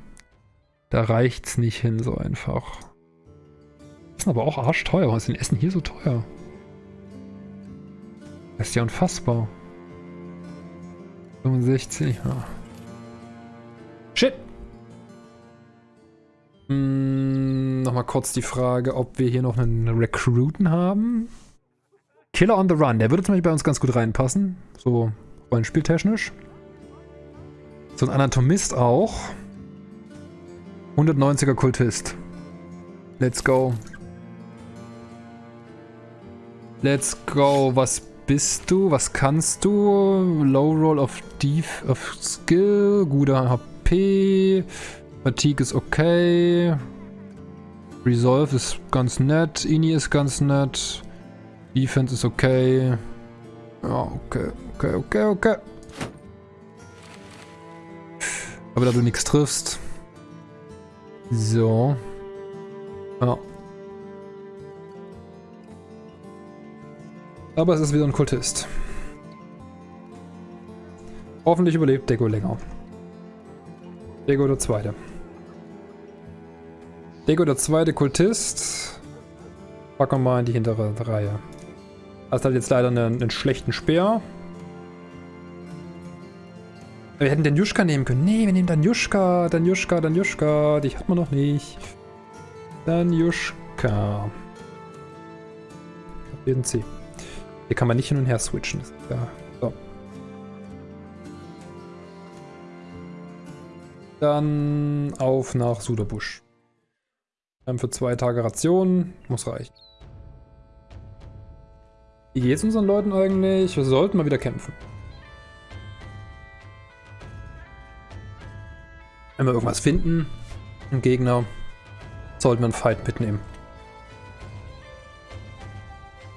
Da reicht's nicht hin so einfach. Das ist aber auch arschteuer. Warum ist denn Essen hier so teuer? Das ist ja unfassbar. 65, ja. Shit! Hm, Nochmal kurz die Frage, ob wir hier noch einen Recruiten haben. Killer on the Run, der würde zum Beispiel bei uns ganz gut reinpassen. So rollenspieltechnisch. So ein Anatomist auch. 190er Kultist. Let's go. Let's go. Was bist du? Was kannst du? Low Roll of Def of Skill, guter HP, Fatigue ist okay, Resolve ist ganz nett, Ini ist ganz nett, Defense ist okay. Ja, okay, okay, okay, okay. Aber da du nichts triffst. So. Ja. Aber es ist wieder ein Kultist. Hoffentlich überlebt Deko länger. Deko der Zweite. Deko der Zweite Kultist. Packen wir mal in die hintere Reihe. Hast halt jetzt leider einen, einen schlechten Speer. Wir hätten den Juschka nehmen können. Nee, wir nehmen dann Juschka, dann Juschka, dann Juschka. Die hat man noch nicht. Dann Juschka. Jeden C. Hier kann man nicht hin und her switchen. Ja, so. Dann auf nach Suderbusch. Dann für zwei Tage Ration. Muss reichen. Wie geht's unseren Leuten eigentlich? Wir sollten mal wieder kämpfen. Wenn wir irgendwas finden, einen Gegner, sollten wir einen Fight mitnehmen.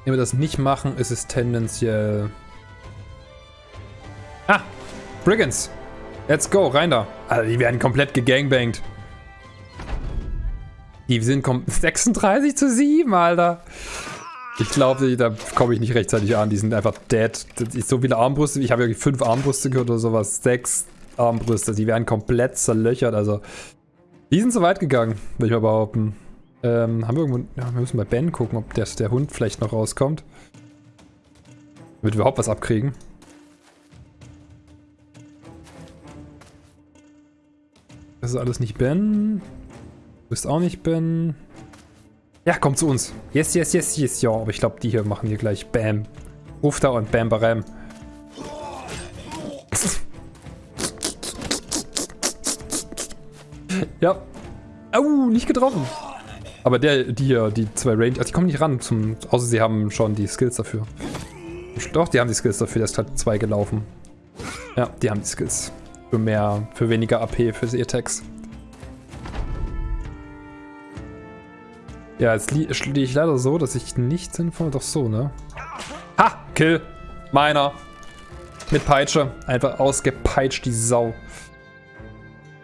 Wenn wir das nicht machen, ist es tendenziell... Ah! Brigands! Let's go, rein da! Also die werden komplett gegangbangt. Die sind 36 zu 7, Alter. Ich glaube, da komme ich nicht rechtzeitig an. Die sind einfach dead. so viele Armbrüste. Ich habe ja fünf Armbrüste gehört oder sowas. Sechs Armbrüste. Die werden komplett zerlöchert. Also, die sind so weit gegangen, würde ich mal behaupten. Ähm, haben wir irgendwo... Ja, wir müssen bei Ben gucken, ob der, der Hund vielleicht noch rauskommt. Damit wir überhaupt was abkriegen. Das ist alles nicht Ben. Du bist auch nicht Ben. Ja, komm zu uns. Yes, yes, yes, yes, ja. Aber ich glaube, die hier machen hier gleich Bam. Ruf da und Bam, Baram. ja. Au, nicht getroffen. Aber der, die hier, die zwei Range, also die kommen nicht ran, zum, außer sie haben schon die Skills dafür. Doch, die haben die Skills dafür, der ist gerade zwei gelaufen. Ja, die haben die Skills. Für mehr, für weniger AP für die Attacks. Ja, jetzt stehe ich leider so, dass ich nicht sinnvoll... Doch so, ne? Ha! Kill! Meiner! Mit Peitsche. Einfach ausgepeitscht, die Sau.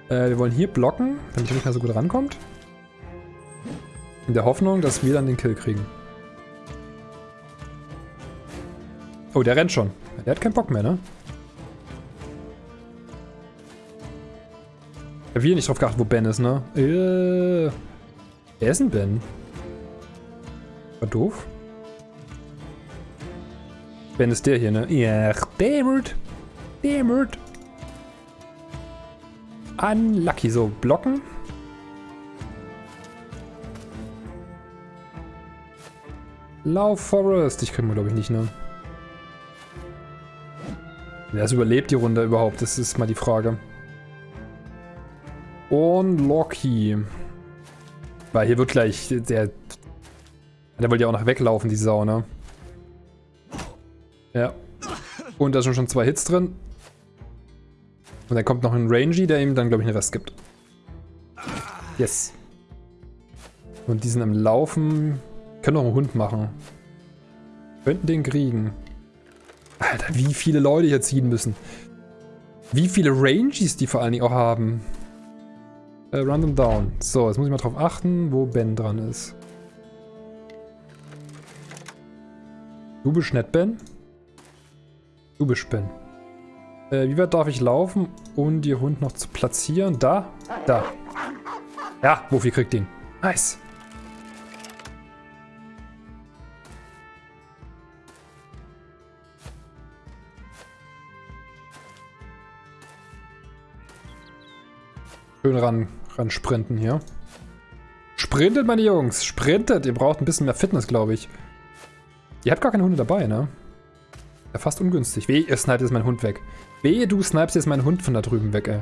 Äh, wir wollen hier blocken, damit er nicht mehr so gut rankommt. In der Hoffnung, dass wir dann den Kill kriegen. Oh, der rennt schon. Der hat keinen Bock mehr, ne? Ich habe hier nicht drauf geachtet, wo Ben ist, ne? Äh, wer ist denn Ben? War doof. Ben ist der hier, ne? Ja, dammit. Dammit. Unlucky. So, blocken. Lauf Forest. Ich krieg mal, glaube ich, nicht, ne? Wer überlebt die Runde überhaupt? Das ist mal die Frage. Und Loki. Weil hier wird gleich der der wollte ja auch noch weglaufen, die Sau, ne? Ja. Und da sind schon zwei Hits drin. Und dann kommt noch ein Rangy, der ihm dann, glaube ich, einen Rest gibt. Yes. Und die sind am Laufen. Können auch einen Hund machen. Könnten den kriegen. Alter, wie viele Leute hier ziehen müssen. Wie viele Rangies die vor allen Dingen auch haben. Äh, them down. So, jetzt muss ich mal drauf achten, wo Ben dran ist. Du bist nicht Ben? Du bist Ben. Äh, wie weit darf ich laufen, um die Hund noch zu platzieren? Da? Da. Ja, Wuffy kriegt ihn. Nice. Schön ran, ran sprinten hier. Sprintet, meine Jungs. Sprintet. Ihr braucht ein bisschen mehr Fitness, glaube ich. Ihr habt gar keine Hunde dabei, ne? Ja, fast ungünstig. Weh, ihr sniped jetzt meinen Hund weg. Wehe, du snipest jetzt meinen Hund von da drüben weg, ey.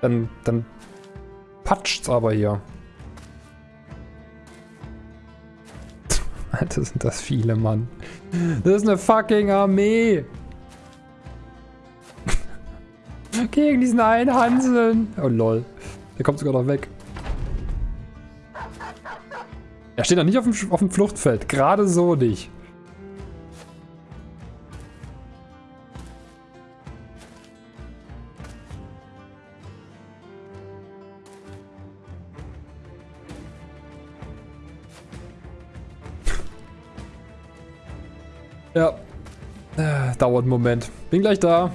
Dann, dann patscht's aber hier. Alter, sind das viele, Mann. Das ist eine fucking Armee. Gegen diesen einen Hanseln. Oh, lol. Der kommt sogar noch weg. Er steht noch nicht auf dem, auf dem Fluchtfeld. Gerade so nicht. Ja. Äh, dauert einen Moment. Bin gleich da.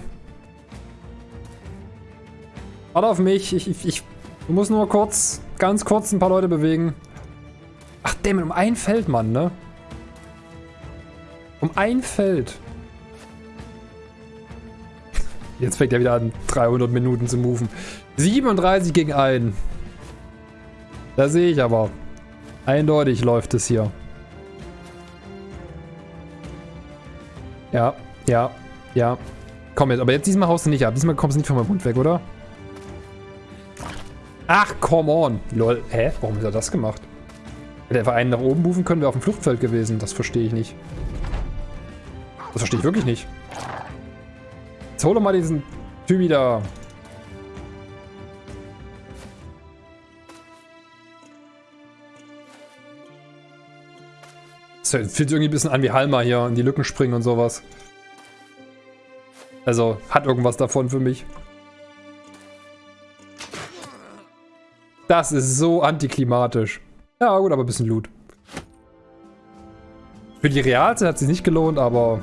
Warte auf mich. Ich, ich, ich muss nur kurz, ganz kurz ein paar Leute bewegen. Ach, damn, um ein Feld, Mann, ne? Um ein Feld. Jetzt fängt er wieder an. 300 Minuten zu moven. 37 gegen 1. Da sehe ich aber. Eindeutig läuft es hier. Ja, ja, ja. Komm jetzt, aber jetzt diesmal haust du nicht ab. Diesmal kommst du nicht von meinem Mund weg, oder? Ach, come on. Lol. Hä? Warum hat er das gemacht? Hätte einfach einen nach oben rufen können, wäre auf dem Fluchtfeld gewesen. Das verstehe ich nicht. Das verstehe ich wirklich nicht. Jetzt hol doch mal diesen Typ wieder. Das fühlt sich irgendwie ein bisschen an wie Halma hier in die Lücken springen und sowas. Also, hat irgendwas davon für mich. Das ist so antiklimatisch. Ja, gut, aber ein bisschen Loot. Für die Realzeit hat es sich nicht gelohnt, aber...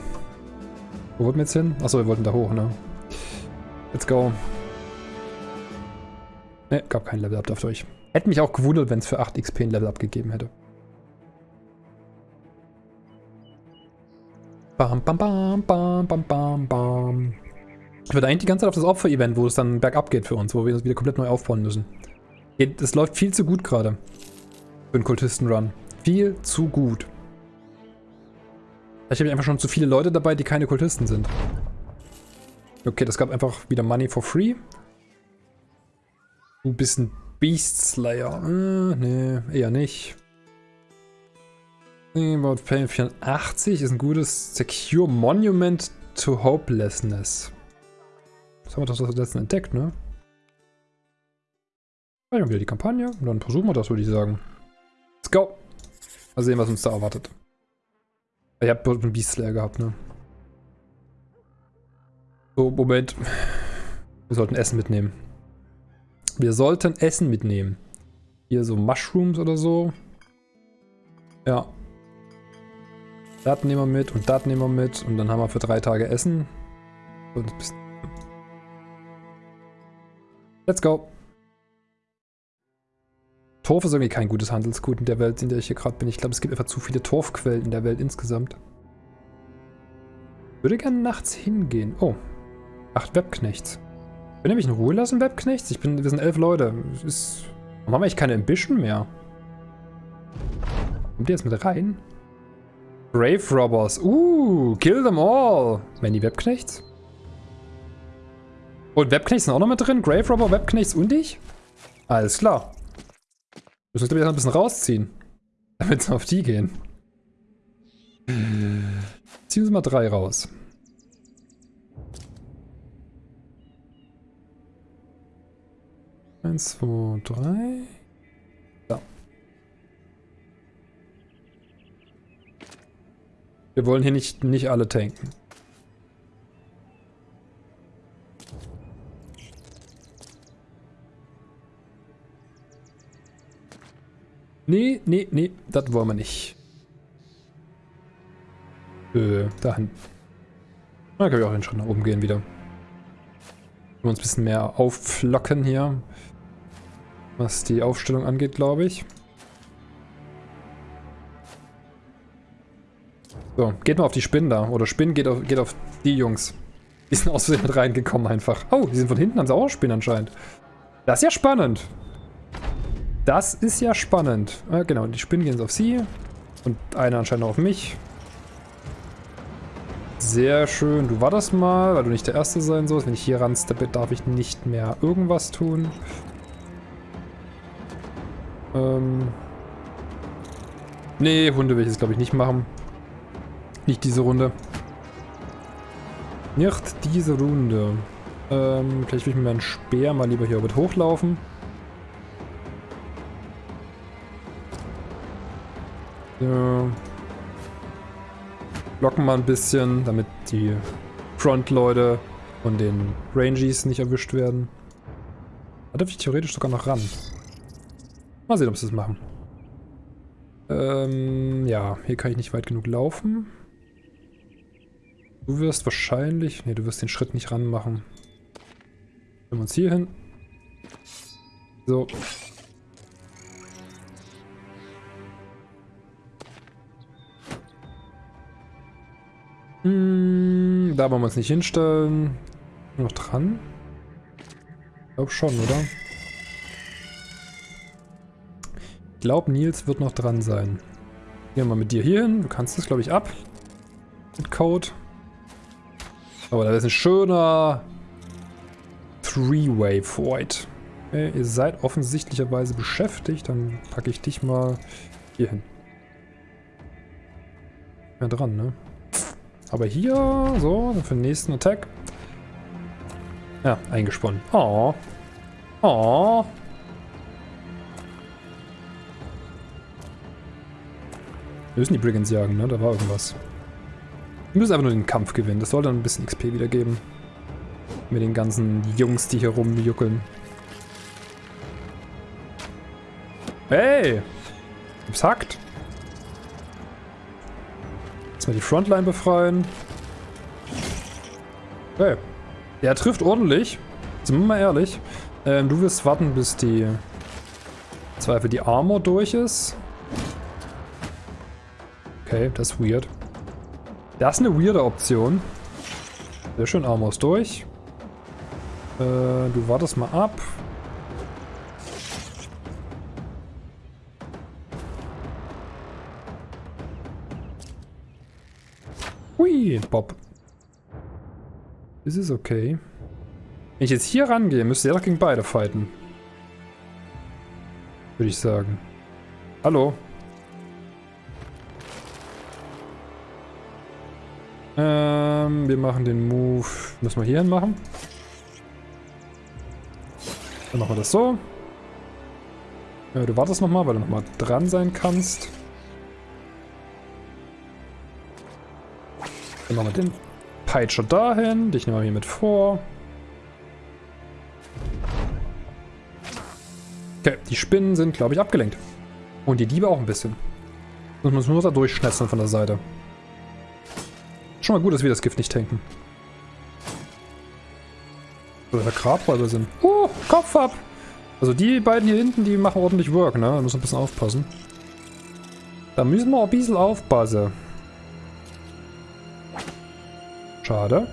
Wo wollten wir jetzt hin? Achso, wir wollten da hoch, ne? Let's go. Ne, gab kein Level-Up euch. Hätte mich auch gewundert, wenn es für 8 XP ein Level-Up gegeben hätte. Bam, bam, bam, bam, bam, bam, bam. Ich würde eigentlich die ganze Zeit auf das Opfer-Event, wo es dann bergab geht für uns, wo wir uns wieder komplett neu aufbauen müssen. Es läuft viel zu gut gerade. Für einen Kultisten-Run. Viel zu gut. Ich habe einfach schon zu viele Leute dabei, die keine Kultisten sind. Okay, das gab einfach wieder Money for free. Ein bisschen Beast Slayer. Äh, nee, eher nicht. About Pain 84 ist ein gutes Secure Monument to Hopelessness. Das haben wir doch das letzten entdeckt, ne? Dann wieder die Kampagne und dann versuchen wir das, würde ich sagen. Let's go! Mal sehen, was uns da erwartet. Ich hab einen Beast Slayer gehabt, ne? So, Moment. Wir sollten Essen mitnehmen. Wir sollten Essen mitnehmen. Hier so Mushrooms oder so. Ja, das nehmen wir mit und das nehmen wir mit. Und dann haben wir für drei Tage Essen. Let's go. Torf ist irgendwie kein gutes Handelsgut in der Welt, in der ich hier gerade bin. Ich glaube, es gibt einfach zu viele Torfquellen in der Welt insgesamt. Würde gerne nachts hingehen. Oh. Acht Webknechts. Können ihr mich in Ruhe lassen, Webknechts? Ich bin, wir sind elf Leute. Ist, warum haben wir eigentlich keine Ambition mehr? Kommt ihr jetzt mit rein? Grave Robbers. Uh, kill them all. Wenn Webknechts? Und Webknechts sind auch noch mit drin? Grave Robber, Webknechts und ich? Alles klar. Müssen wir, glaube ein bisschen rausziehen. Damit wir auf die gehen. Ziehen wir mal drei raus. Eins, zwei, drei. Wir wollen hier nicht, nicht alle tanken. Nee, nee, nee, das wollen wir nicht. Äh, dahin. Da können wir auch den Schritt nach oben gehen wieder. Wir uns ein bisschen mehr aufflocken hier. Was die Aufstellung angeht, glaube ich. So, geht mal auf die Spinnen da. Oder Spinnen geht auf, geht auf die Jungs. Die sind aus Versehen mit reingekommen einfach. Oh, die sind von hinten, haben sie auch Spinnen anscheinend. Das ist ja spannend. Das ist ja spannend. Äh, genau, die Spinnen gehen auf sie. Und einer anscheinend auf mich. Sehr schön. Du wartest mal, weil du nicht der Erste sein sollst. Wenn ich hier ransteppe, darf ich nicht mehr irgendwas tun. Ähm... Nee, Hunde will ich jetzt glaube ich nicht machen. Nicht diese Runde. Nicht diese Runde. Ähm, vielleicht will ich mit meinem Speer mal lieber hier mit hochlaufen. So. Blocken mal ein bisschen, damit die Frontleute von den Rangies nicht erwischt werden. Da darf ich theoretisch sogar noch ran. Mal sehen, ob sie das machen. Ähm, ja, hier kann ich nicht weit genug laufen. Du wirst wahrscheinlich... Ne, du wirst den Schritt nicht ranmachen. Nehmen wir uns hier hin. So. Hm, da wollen wir uns nicht hinstellen. Noch dran. Ich glaube schon, oder? Ich glaube, Nils wird noch dran sein. Gehen wir mal mit dir hier hin. Du kannst das, glaube ich, ab. Mit Code. Aber da ist ein schöner Three-Way Void. Okay, ihr seid offensichtlicherweise beschäftigt. Dann packe ich dich mal hier hin. Ja, dran, ne? Aber hier, so, für den nächsten Attack. Ja, eingesponnen. Oh. Oh. Wir müssen die Brigands jagen, ne? Da war irgendwas. Wir müssen einfach nur den Kampf gewinnen. Das soll dann ein bisschen XP wiedergeben. Mit den ganzen Jungs, die hier rumjuckeln. Hey! Gibt's hackt? Erstmal die Frontline befreien. Okay. Der trifft ordentlich. Sind wir mal ehrlich. Ähm, du wirst warten, bis die Zweifel die Armor durch ist. Okay, das ist weird. Das ist eine weirde Option. Sehr schön, Armor ist durch. Äh, du wartest mal ab. Hui, Bob. Das ist okay. Wenn ich jetzt hier rangehe, müsste er doch gegen beide fighten. Würde ich sagen. Hallo. Ähm, wir machen den Move. Müssen wir hier hin machen. Dann machen wir das so. Ja, du wartest nochmal, weil du nochmal dran sein kannst. Dann machen wir den Peitscher dahin. Dich nehmen wir hier mit vor. Okay, die Spinnen sind, glaube ich, abgelenkt. Und die Diebe auch ein bisschen. Muss man nur da durchschnetzeln von der Seite. Mal gut, dass wir das Gift nicht tanken. Oder Grabräuber sind. Oh, Kopf ab! Also die beiden hier hinten, die machen ordentlich Work, ne? Da müssen wir ein bisschen aufpassen. Da müssen wir ein bisschen aufpassen. Schade.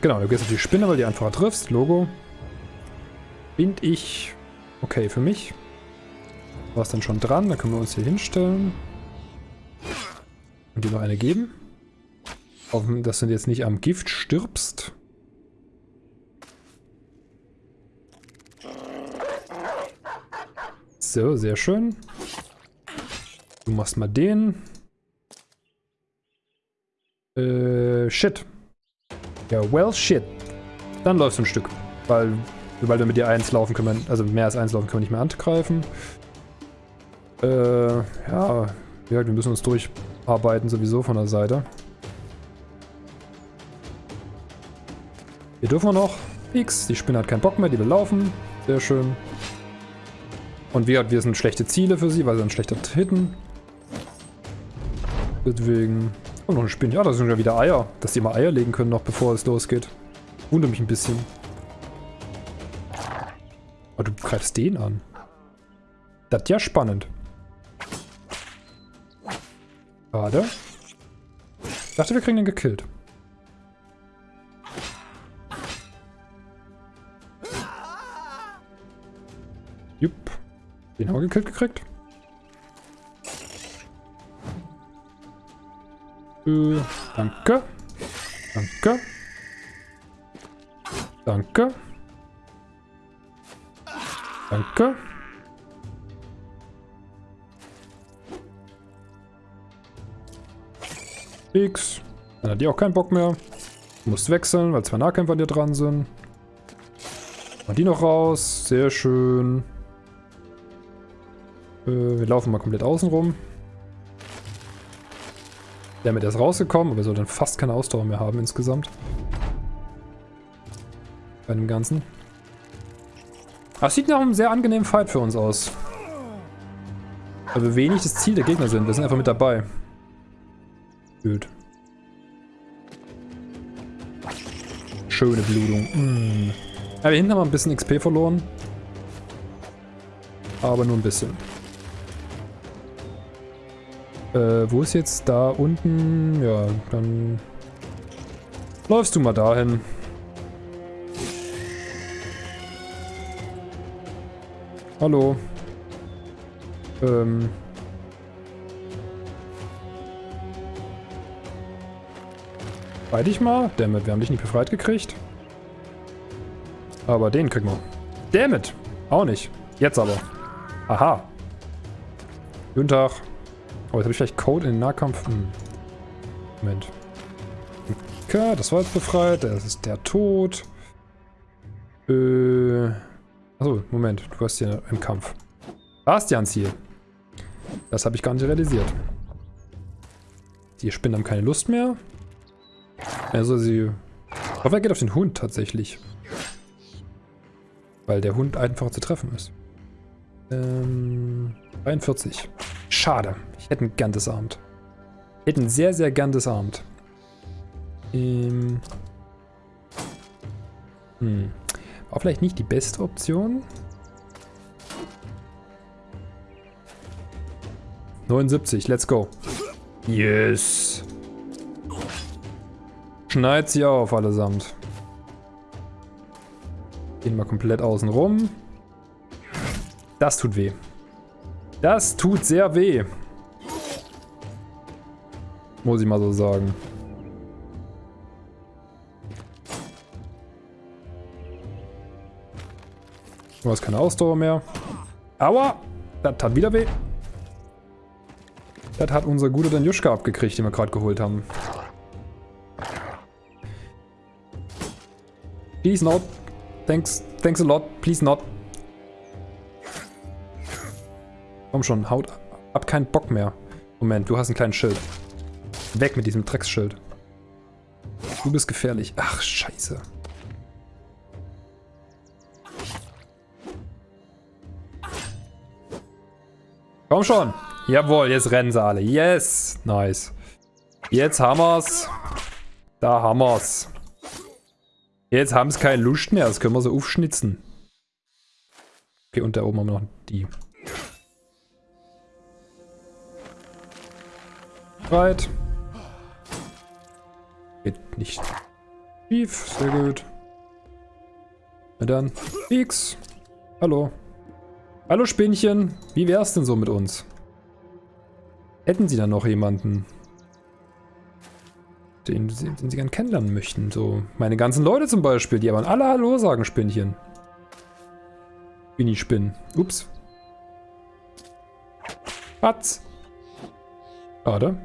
Genau, du gehst auf die Spinne, weil die einfacher triffst. Logo. Bin ich okay für mich. War es dann schon dran, dann können wir uns hier hinstellen. Und dir noch eine geben. Hoffen, dass du jetzt nicht am Gift stirbst. So, sehr schön. Du machst mal den. Äh, shit. Ja, well, shit. Dann läufst du ein Stück. Weil, weil wir mit dir eins laufen können, also mehr als eins laufen können wir nicht mehr angreifen. Äh, ja, wir müssen uns durcharbeiten sowieso von der Seite. Hier dürfen wir noch. X, die Spinne hat keinen Bock mehr, die will laufen. Sehr schön. Und wir, wir sind schlechte Ziele für sie, weil sie dann schlechter hitten. Deswegen... Und noch eine Spinne. Ja, da sind ja wieder Eier. Dass die mal Eier legen können noch, bevor es losgeht. Wundert mich ein bisschen. Aber du greifst den an. Das ist ja spannend. Schade. Ich dachte, wir kriegen den gekillt. Den haben wir gekillt gekriegt. Äh, danke. Danke. Danke. Danke. X. Dann hat die auch keinen Bock mehr. Du musst wechseln, weil zwei Nahkämpfer dir dran sind. Und die noch raus. Sehr schön. Äh, wir laufen mal komplett außen rum. Damit ist rausgekommen, aber wir sollten fast keine Ausdauer mehr haben insgesamt. Bei dem Ganzen. Das sieht nach einem sehr angenehmen Fight für uns aus. Weil wir wenig das Ziel der Gegner sind. Wir sind einfach mit dabei. Gut. Schöne Blutung. Mm. Ja, wir hinten haben wir ein bisschen XP verloren. Aber nur ein bisschen. Äh, wo ist jetzt da unten? Ja, dann läufst du mal dahin. Hallo. Ähm. Bei dich mal? Dammit, wir haben dich nicht befreit gekriegt. Aber den kriegen wir. Dammit! Auch nicht. Jetzt aber. Aha. Guten Tag. Jetzt habe ich vielleicht Code in den Nahkampf. Hm. Moment. Okay, das war jetzt befreit. Das ist der Tod. Äh. Achso, Moment. Du hast hier im Kampf. Bastian-Ziel. Das habe ich gar nicht realisiert. Die Spinnen haben keine Lust mehr. Also sie... Ich hoffe, er geht auf den Hund tatsächlich. Weil der Hund einfach zu treffen ist. Ähm, 43. Schade. Ich hätte ihn gern disarmt. Ich hätte ihn sehr, sehr gern disarmt. Ähm, hm. War vielleicht nicht die beste Option. 79, let's go. Yes. Schneid sie auf allesamt. Gehen wir komplett außen rum. Das tut weh. Das tut sehr weh. Muss ich mal so sagen. Du hast keine Ausdauer mehr. Aua! Das tat wieder weh. Das hat unser guter Danjuschka abgekriegt, den wir gerade geholt haben. Please not. Thanks, thanks a lot. Please not. Komm schon, haut ab. keinen Bock mehr. Moment, du hast einen kleinen Schild. Weg mit diesem Drecksschild. Du bist gefährlich. Ach, scheiße. Komm schon. Jawohl, jetzt rennen sie alle. Yes. Nice. Jetzt haben wir's. Da haben wir's. Jetzt haben sie keine Lust mehr. Das können wir so aufschnitzen. Okay, und da oben haben wir noch die. Right. Geht nicht schief. Sehr gut. Na dann. X. Hallo. Hallo Spinnchen. Wie wär's denn so mit uns? Hätten Sie da noch jemanden, den, den Sie gern kennenlernen möchten? So meine ganzen Leute zum Beispiel, die aber alle Hallo sagen, Spinnchen. Spinni-Spinn. Ups. Patz. Schade.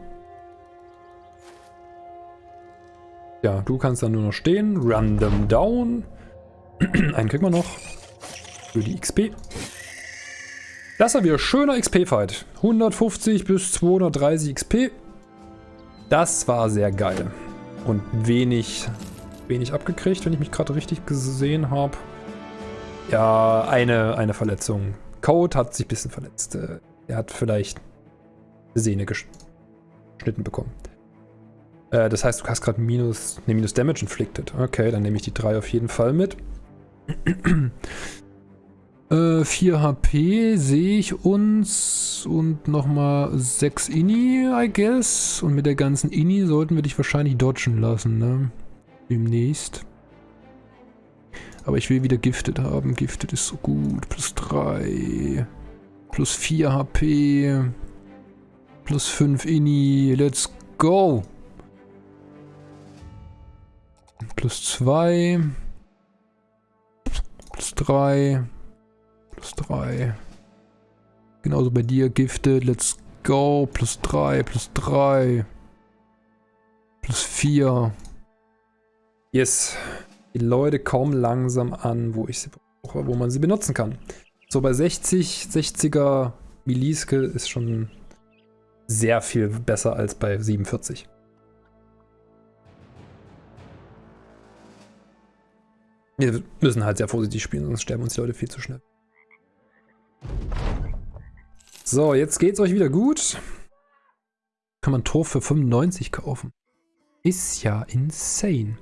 Ja, du kannst dann nur noch stehen. Random down. Einen kriegen wir noch. Für die XP. Das war wieder schöner XP-Fight. 150 bis 230 XP. Das war sehr geil. Und wenig, wenig abgekriegt, wenn ich mich gerade richtig gesehen habe. Ja, eine, eine Verletzung. Code hat sich ein bisschen verletzt. Äh, er hat vielleicht Sehne geschnitten bekommen. Äh, das heißt, du hast gerade minus, nee, minus Damage inflicted. Okay, dann nehme ich die 3 auf jeden Fall mit. äh, 4 HP sehe ich uns und nochmal 6 Inni, I guess. Und mit der ganzen Inni sollten wir dich wahrscheinlich dodgen lassen, ne? Demnächst. Aber ich will wieder Gifted haben. Gifted ist so gut. Plus 3. Plus 4 HP. Plus 5 Inni. Let's go. Plus 2. Plus 3. Plus 3. Genauso bei dir, Gifted. Let's go. Plus 3, plus 3. Plus 4. Yes. Die Leute kommen langsam an, wo ich sie brauche, wo man sie benutzen kann. So bei 60, 60er Melee-Skill ist schon sehr viel besser als bei 47. Wir müssen halt sehr vorsichtig spielen, sonst sterben uns die Leute viel zu schnell. So, jetzt geht's euch wieder gut. Kann man Tor für 95 kaufen. Ist ja insane.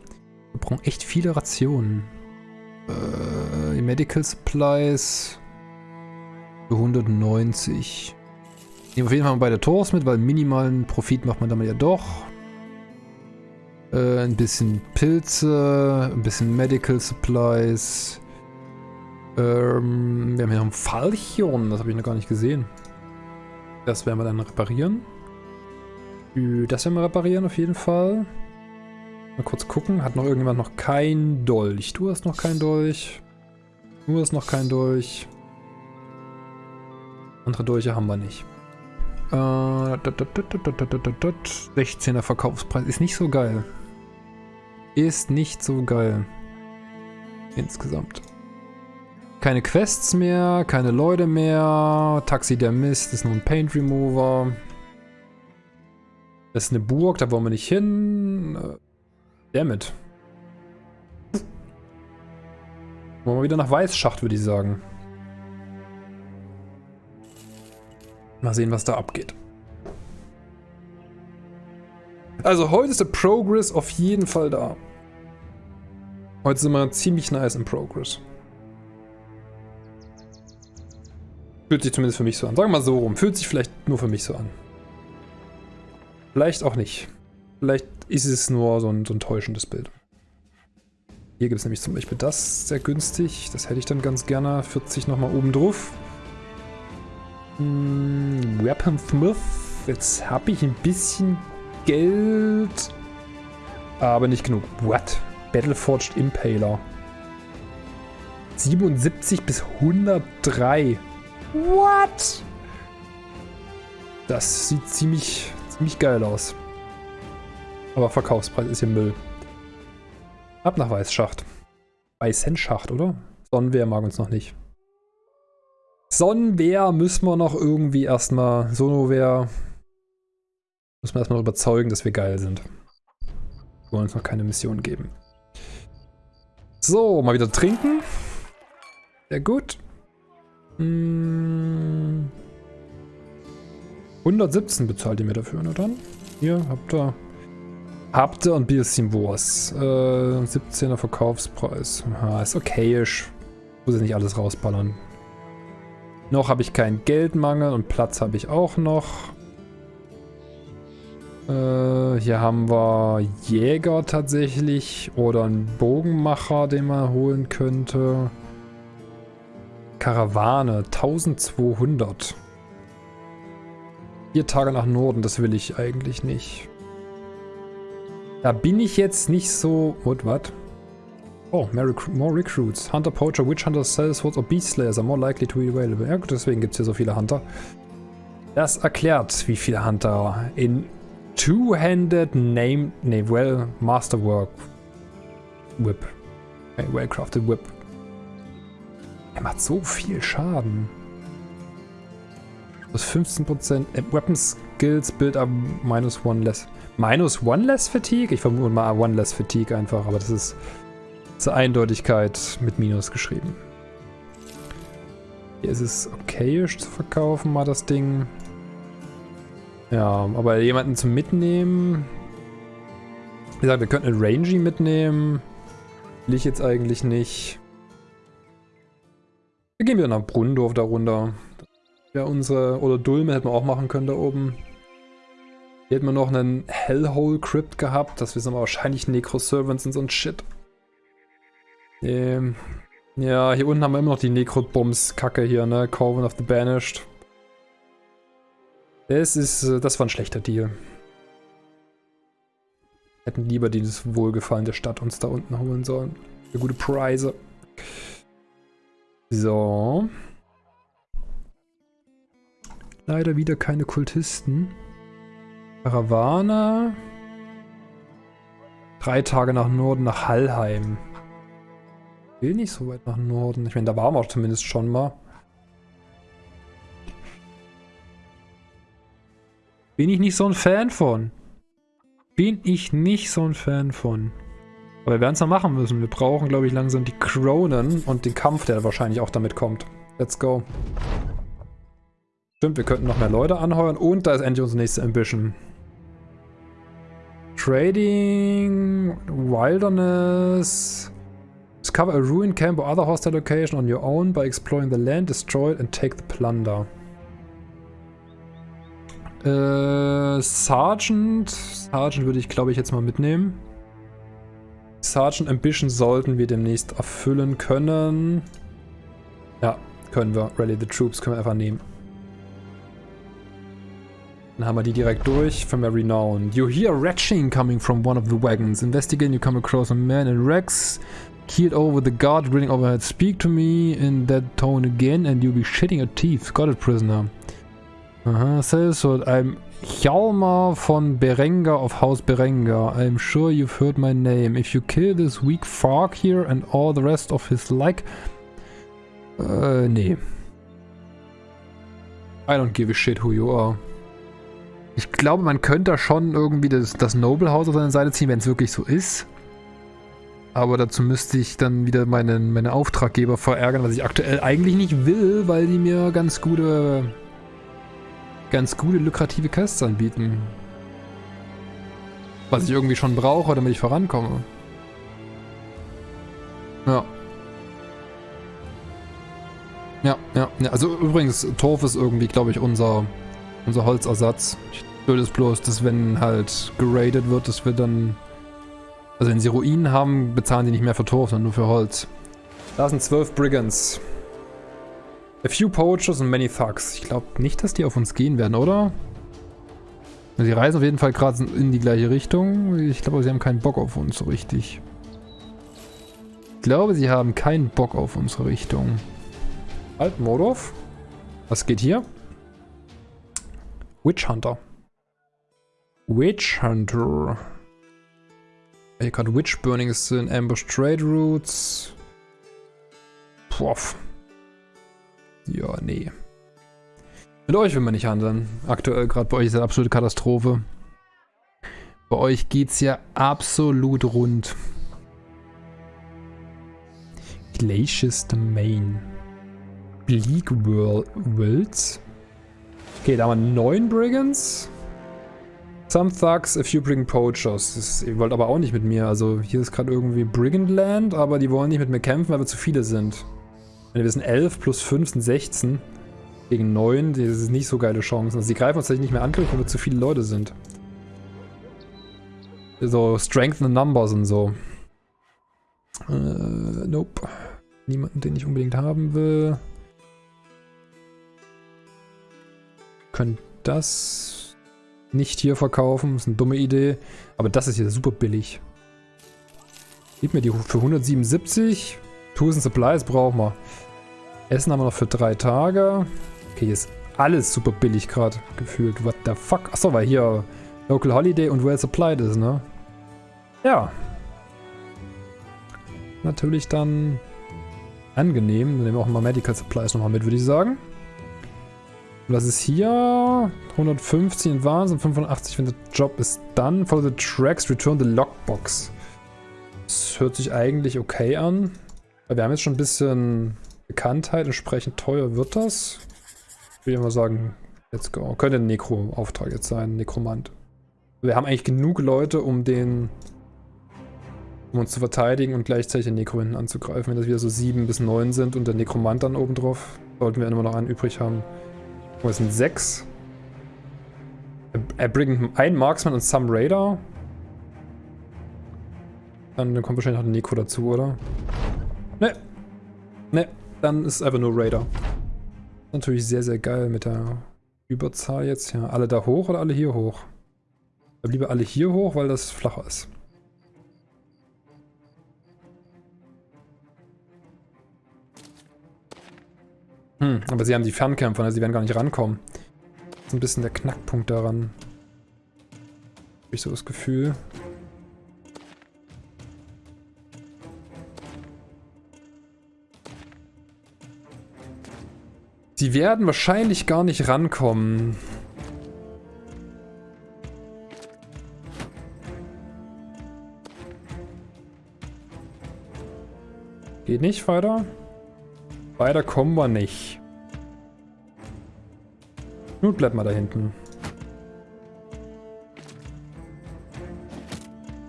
Wir brauchen echt viele Rationen. Äh, Medical Supplies für 190. Nehmen auf jeden Fall beide Tors mit, weil minimalen Profit macht man damit ja doch. Äh, ein bisschen Pilze, ein bisschen Medical Supplies. Äh, Ähm, wir haben hier noch ein Falchion, das habe ich noch gar nicht gesehen. Das werden wir dann reparieren. Das werden wir reparieren auf jeden Fall. Mal kurz gucken. Hat noch irgendjemand noch kein Dolch? Du hast noch kein Dolch. Du hast noch kein Dolch. Andere Dolche haben wir nicht. Äh, 16er Verkaufspreis. Ist nicht so geil. Ist nicht so geil. Insgesamt. Keine Quests mehr, keine Leute mehr. Taxi der Mist ist nur ein Paint Remover. Das ist eine Burg, da wollen wir nicht hin. Äh, damit. Wollen wir wieder nach Weißschacht, würde ich sagen. Mal sehen, was da abgeht. Also heute ist der Progress auf jeden Fall da. Heute sind wir ziemlich nice im Progress. Fühlt sich zumindest für mich so an. Sagen wir mal so rum. Fühlt sich vielleicht nur für mich so an. Vielleicht auch nicht. Vielleicht ist es nur so ein, so ein täuschendes Bild. Hier gibt es nämlich zum Beispiel das, sehr günstig. Das hätte ich dann ganz gerne. 40 nochmal oben drauf. Hm, Weaponsmith. Jetzt habe ich ein bisschen Geld. Aber nicht genug. What? Battleforged Impaler. 77 bis 103. What? Das sieht ziemlich, ziemlich geil aus. Aber Verkaufspreis ist hier Müll. Ab nach Weißschacht. Weißenschacht, oder? Sonnenwehr mag uns noch nicht. Sonnenwehr müssen wir noch irgendwie erstmal. Sonowehr müssen wir erstmal überzeugen, dass wir geil sind. Wir wollen uns noch keine Mission geben. So, mal wieder trinken. Sehr gut. Hm. 117 bezahlt ihr mir dafür, ne dann? Hier, habt ihr Habt ihr ein bisschen was. Äh, 17er Verkaufspreis. Ja, ist okayisch. Muss ich nicht alles rausballern. Noch habe ich keinen Geldmangel und Platz habe ich auch noch. Äh, hier haben wir Jäger tatsächlich oder einen Bogenmacher, den man holen könnte. Karawane, 1200. Vier Tage nach Norden, das will ich eigentlich nicht. Da bin ich jetzt nicht so... What, what? Oh, more, recruits. Hunter, Poacher, Witch Hunter, Sellswords or Beast Slayers are more likely to be available. Ja gut, deswegen gibt es hier so viele Hunter. Das erklärt, wie viele Hunter in Two-Handed Name... Ne, Well Masterwork Whip. Okay, Well-Crafted Whip. Er macht so viel Schaden. Das 15% äh, Weapon Skills Build up minus one less. Minus One Less Fatigue? Ich vermute mal One Less Fatigue einfach, aber das ist zur Eindeutigkeit mit Minus geschrieben. Hier ist es okayisch zu verkaufen, mal das Ding. Ja, aber jemanden zum Mitnehmen... Wie gesagt, wir könnten einen Rangy mitnehmen. Will ich jetzt eigentlich nicht. Wir gehen wieder nach Brunndorf da runter. Ja, unsere... Oder Dulme hätten wir auch machen können da oben. Hier hätten wir noch einen Hellhole Crypt gehabt. Das wissen wir wahrscheinlich Necro-Servants und so ein Shit. Ähm, ja, hier unten haben wir immer noch die Necro-Bombs-Kacke hier, ne? Coven of the Banished. Das ist, äh, das war ein schlechter Deal. Hätten lieber dieses Wohlgefallen der Stadt uns da unten holen sollen. Für gute Preise. So. Leider wieder keine Kultisten. Karawane. Drei Tage nach Norden, nach Hallheim. Ich will nicht so weit nach Norden. Ich meine, da waren wir auch zumindest schon mal. Bin ich nicht so ein Fan von. Bin ich nicht so ein Fan von. Aber wir werden es noch machen müssen. Wir brauchen, glaube ich, langsam die Kronen und den Kampf, der wahrscheinlich auch damit kommt. Let's go. Stimmt, wir könnten noch mehr Leute anheuern und da ist endlich unsere nächste Ambition. Trading, Wilderness. Discover a ruined camp or other hostile location on your own by exploring the land, destroy it and take the plunder. Äh, Sergeant. Sergeant würde ich, glaube ich, jetzt mal mitnehmen. Sergeant Ambition sollten wir demnächst erfüllen können. Ja, können wir. Rally the Troops können wir einfach nehmen. Dann haben wir die direkt durch. From a renown. You hear retching coming from one of the wagons. Investigate, you come across a man in Rex. Keeled over the guard, grinning overhead. Speak to me in that tone again and you'll be shitting your teeth. Got it, prisoner. Aha, what I'm Hjalmar von Berenga of House Berenga. I'm sure you've heard my name. If you kill this weak frog here and all the rest of his like... Äh, nee. I don't give a shit who you are. Ich glaube, man könnte schon irgendwie das, das Noble House auf seine Seite ziehen, wenn es wirklich so ist. Aber dazu müsste ich dann wieder meinen, meine Auftraggeber verärgern, was ich aktuell eigentlich nicht will, weil die mir ganz gute ganz gute, lukrative Quests anbieten. Was ich irgendwie schon brauche, damit ich vorankomme. Ja. Ja, ja, ja. Also übrigens, Torf ist irgendwie, glaube ich, unser, unser Holzersatz. Blöd ist bloß, dass wenn halt geradet wird, dass wir dann... Also wenn sie Ruinen haben, bezahlen sie nicht mehr für Torf, sondern nur für Holz. Da sind zwölf Brigands. A few poachers and many thugs. Ich glaube nicht, dass die auf uns gehen werden, oder? Sie reisen auf jeden Fall gerade in die gleiche Richtung. Ich glaube, sie haben keinen Bock auf uns so richtig. Ich glaube, sie haben keinen Bock auf unsere Richtung. Halt, Mordorf. Was geht hier? Witch Hunter. Witch Hunter. Hier gerade Witch Burning ist in Ambush Trade Routes. Puff. Ja, nee. Mit euch will man nicht handeln. Aktuell gerade bei euch ist eine absolute Katastrophe. Bei euch geht's ja absolut rund. Glacious Domain. Bleak Worlds. Okay, da haben wir neun Brigands. Some Thugs, a few Brigand Poachers. Das, ihr wollt aber auch nicht mit mir. Also hier ist gerade irgendwie Brigand Land, aber die wollen nicht mit mir kämpfen, weil wir zu viele sind. Wenn wir sind 11 plus 5 sind 16 gegen 9, das ist nicht so geile Chancen. Also sie greifen uns tatsächlich nicht mehr an, weil wir zu viele Leute sind. So, Strength in Numbers und so. Äh, nope. Niemanden, den ich unbedingt haben will. Können das nicht hier verkaufen. Ist eine dumme Idee. Aber das ist hier super billig. Gib mir die für 177. Tools and Supplies brauchen wir. Essen haben wir noch für drei Tage. Okay, hier ist alles super billig gerade gefühlt. What the fuck? Achso, weil hier Local Holiday und Well Supplied ist, ne? Ja. Natürlich dann angenehm. Dann nehmen wir auch mal Medical Supplies nochmal mit, würde ich sagen. Das ist hier 150 Advanced und 85, wenn der Job ist dann. Follow the tracks, return the lockbox. Das hört sich eigentlich okay an. Wir haben jetzt schon ein bisschen Bekanntheit, entsprechend teuer wird das. Ich würde mal sagen, let's go. Könnte ein Nekro-Auftrag jetzt sein, Nekromant. Wir haben eigentlich genug Leute, um den um uns zu verteidigen und gleichzeitig den Nekro hinten anzugreifen. Wenn das wieder so 7 bis 9 sind und der Nekromant dann oben drauf, sollten wir immer noch einen übrig haben. Oh, es sind 6. Er bringt einen Marksman und some Raider. Dann kommt wahrscheinlich noch der Neko dazu, oder? Ne. Ne, dann ist es einfach nur Raider. Natürlich sehr, sehr geil mit der Überzahl jetzt. Ja, alle da hoch oder alle hier hoch? Ich lieber alle hier hoch, weil das flacher ist. Hm, aber sie haben die Fernkämpfer, also sie werden gar nicht rankommen. Das ist ein bisschen der Knackpunkt daran. Habe ich so das Gefühl. Die werden wahrscheinlich gar nicht rankommen. Geht nicht weiter? Weiter kommen wir nicht. Nun bleibt mal da hinten.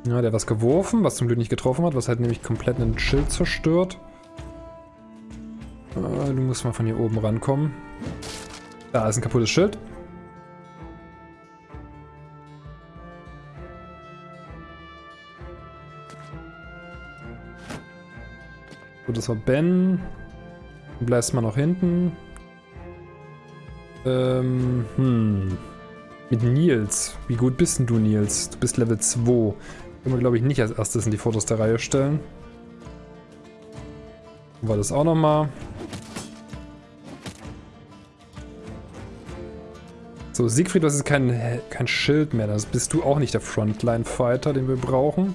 Ja, der hat was geworfen, was zum Glück nicht getroffen hat, was halt nämlich komplett einen Schild zerstört. Äh, du musst mal von hier oben rankommen. Da ist ein kaputtes Schild. Gut, das war Ben. Bläst mal nach hinten. Ähm, hm. Mit Nils. Wie gut bist denn du, Nils? Du bist Level 2. Können wir, glaube ich, nicht als erstes in die vorderste Reihe stellen. War das auch nochmal. So, Siegfried, das ist kein, kein Schild mehr. Das bist du auch nicht der Frontline-Fighter, den wir brauchen.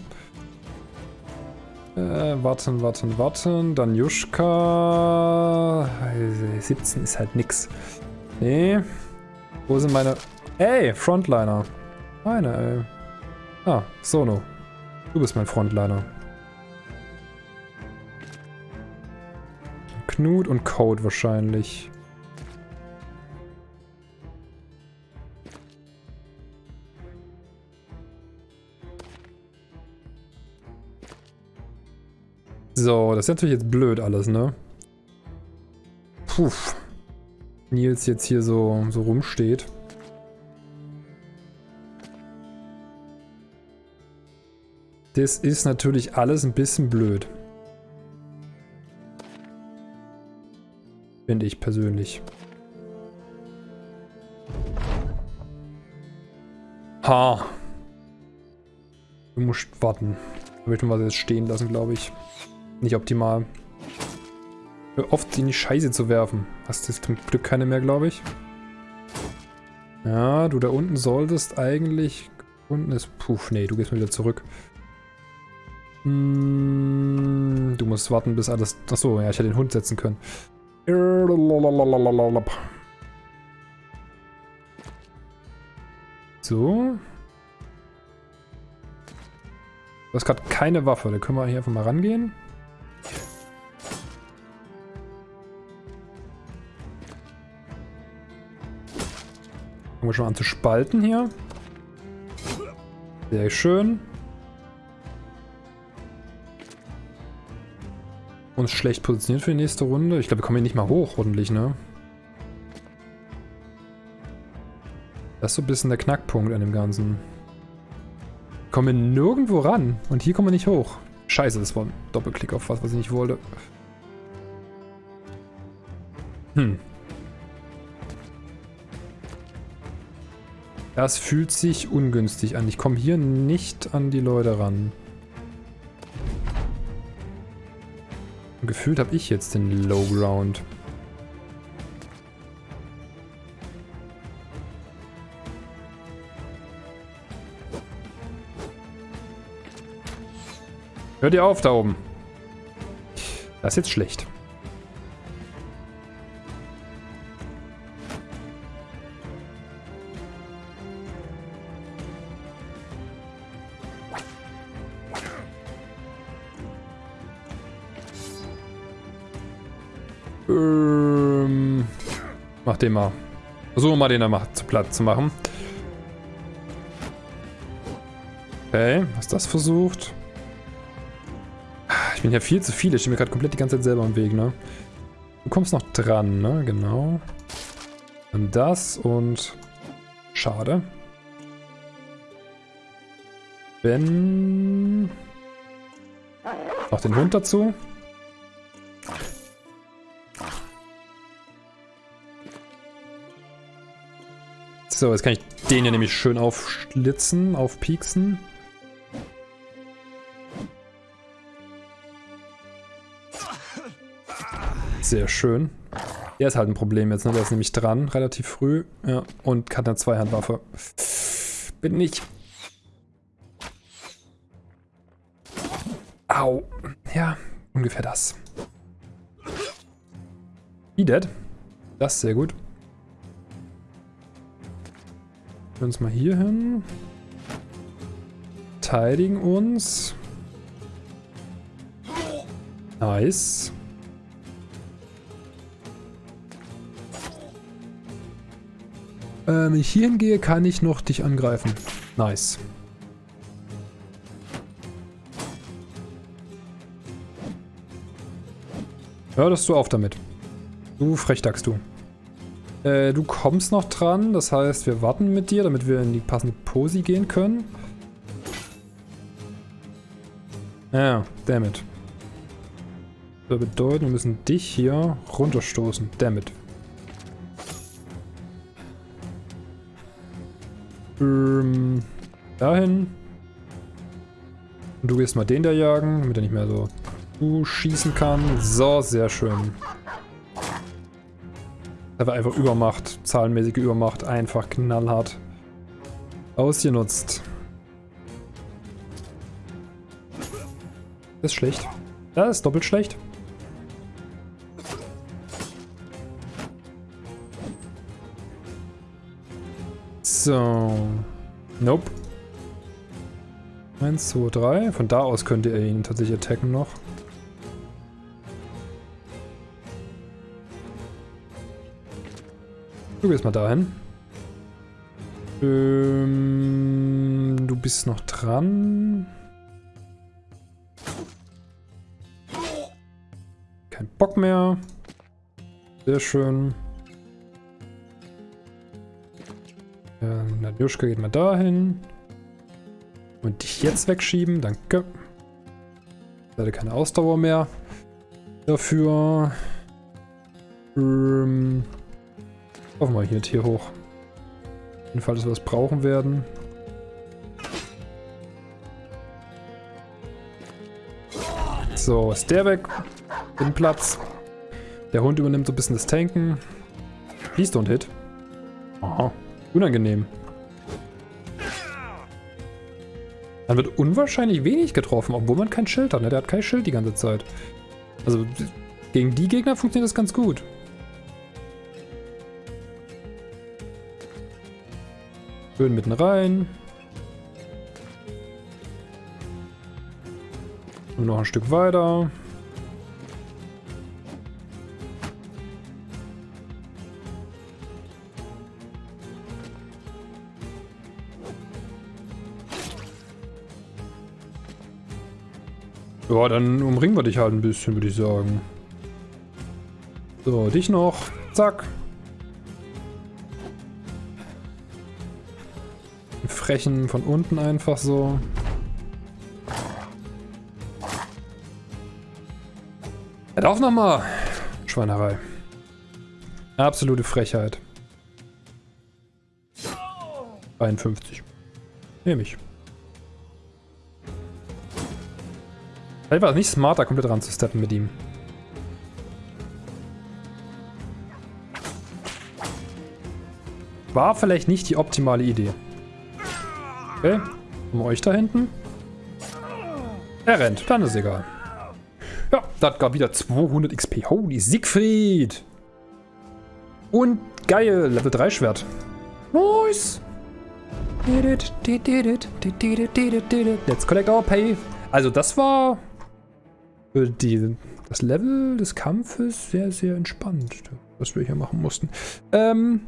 Äh, warten, warten, warten. Dann Juschka. 17 ist halt nix. Nee. Wo sind meine... Ey, Frontliner. Meine, ey. Ah, Sono. Du bist mein Frontliner. Knut und Code wahrscheinlich. So, das ist natürlich jetzt blöd alles, ne? Puh. Nils jetzt hier so, so rumsteht. Das ist natürlich alles ein bisschen blöd. Finde ich persönlich. Ha. Du musst warten. Da möchten wir jetzt stehen lassen, glaube ich. Nicht optimal. Oft in die Scheiße zu werfen. Hast du zum Glück keine mehr, glaube ich. Ja, du da unten solltest eigentlich... Unten ist... Puh, nee, du gehst mal wieder zurück. Hm, du musst warten, bis alles... Achso, ja, ich hätte den Hund setzen können. So. Du hast gerade keine Waffe. Da können wir hier einfach mal rangehen. Fangen wir schon an zu spalten hier. Sehr schön. Uns schlecht positioniert für die nächste Runde. Ich glaube, wir kommen hier nicht mal hoch, ordentlich, ne? Das ist so ein bisschen der Knackpunkt an dem Ganzen. Wir kommen nirgendwo ran. Und hier kommen wir nicht hoch. Scheiße, das war ein Doppelklick auf was, was ich nicht wollte. Hm. Das fühlt sich ungünstig an. Ich komme hier nicht an die Leute ran. Gefühlt habe ich jetzt den Low Ground. Hört ihr auf da oben. Das ist jetzt schlecht. Mach den mal. Versuchen mal den da mal zu platt zu machen. Okay, hast das versucht? Ich bin ja viel zu viel. Ich stehe mir gerade komplett die ganze Zeit selber im Weg, ne? Du kommst noch dran, ne? Genau. Und das und... Schade. Ben... Noch den Hund dazu. So, jetzt kann ich den hier nämlich schön aufschlitzen, aufpieksen. Sehr schön. Der ist halt ein Problem jetzt, ne? Der ist nämlich dran, relativ früh. Ja, und hat eine Zweihandwaffe. Bin ich. Au. Ja, ungefähr das. He dead. Das ist sehr gut. Wir uns mal hier hin. Verteidigen uns. Nice. Ähm, wenn ich hier hingehe, kann ich noch dich angreifen. Nice. Hörst du auf damit. Du Frechdachst du. Äh, du kommst noch dran, das heißt, wir warten mit dir, damit wir in die passende Posi gehen können. Ja, damit. Das bedeutet, wir müssen dich hier runterstoßen. Damit. Ähm, dahin. Und du gehst mal den da jagen, damit er nicht mehr so schießen kann. So, sehr schön. War einfach Übermacht, zahlenmäßige Übermacht, einfach knallhart ausgenutzt. Das ist schlecht. Das ist doppelt schlecht. So. Nope. 1, 2, 3. Von da aus könnte er ihn tatsächlich attacken noch. Du gehst mal dahin. Ähm, du bist noch dran. Kein Bock mehr. Sehr schön. Ja, Nadjuschka geht mal dahin. Und dich jetzt wegschieben, danke. Leider keine Ausdauer mehr. Dafür. Ähm, Hoffen wir hier Tier hoch. Auf jeden Fall, dass wir das brauchen werden. So, ist der weg. Bin Platz. Der Hund übernimmt so ein bisschen das Tanken. Please don't hit. Aha, unangenehm. Dann wird unwahrscheinlich wenig getroffen, obwohl man kein Schild hat. Ne? Der hat kein Schild die ganze Zeit. Also gegen die Gegner funktioniert das ganz gut. Schön mitten rein. Und noch ein Stück weiter. Ja, dann umringen wir dich halt ein bisschen, würde ich sagen. So, dich noch. Zack. Frechen von unten einfach so. Er darf nochmal. Schweinerei. Absolute Frechheit. 51. Nehme ich. Vielleicht war es nicht smarter, komplett ran zu steppen mit ihm. War vielleicht nicht die optimale Idee. Okay. Um euch da hinten. Er rennt, dann ist egal. Ja, das gab wieder 200 XP. Holy Siegfried! Und geil, Level 3 Schwert. Nice! Let's collect our pay. Also das war für die, das Level des Kampfes sehr, sehr entspannt, was wir hier machen mussten. Ähm,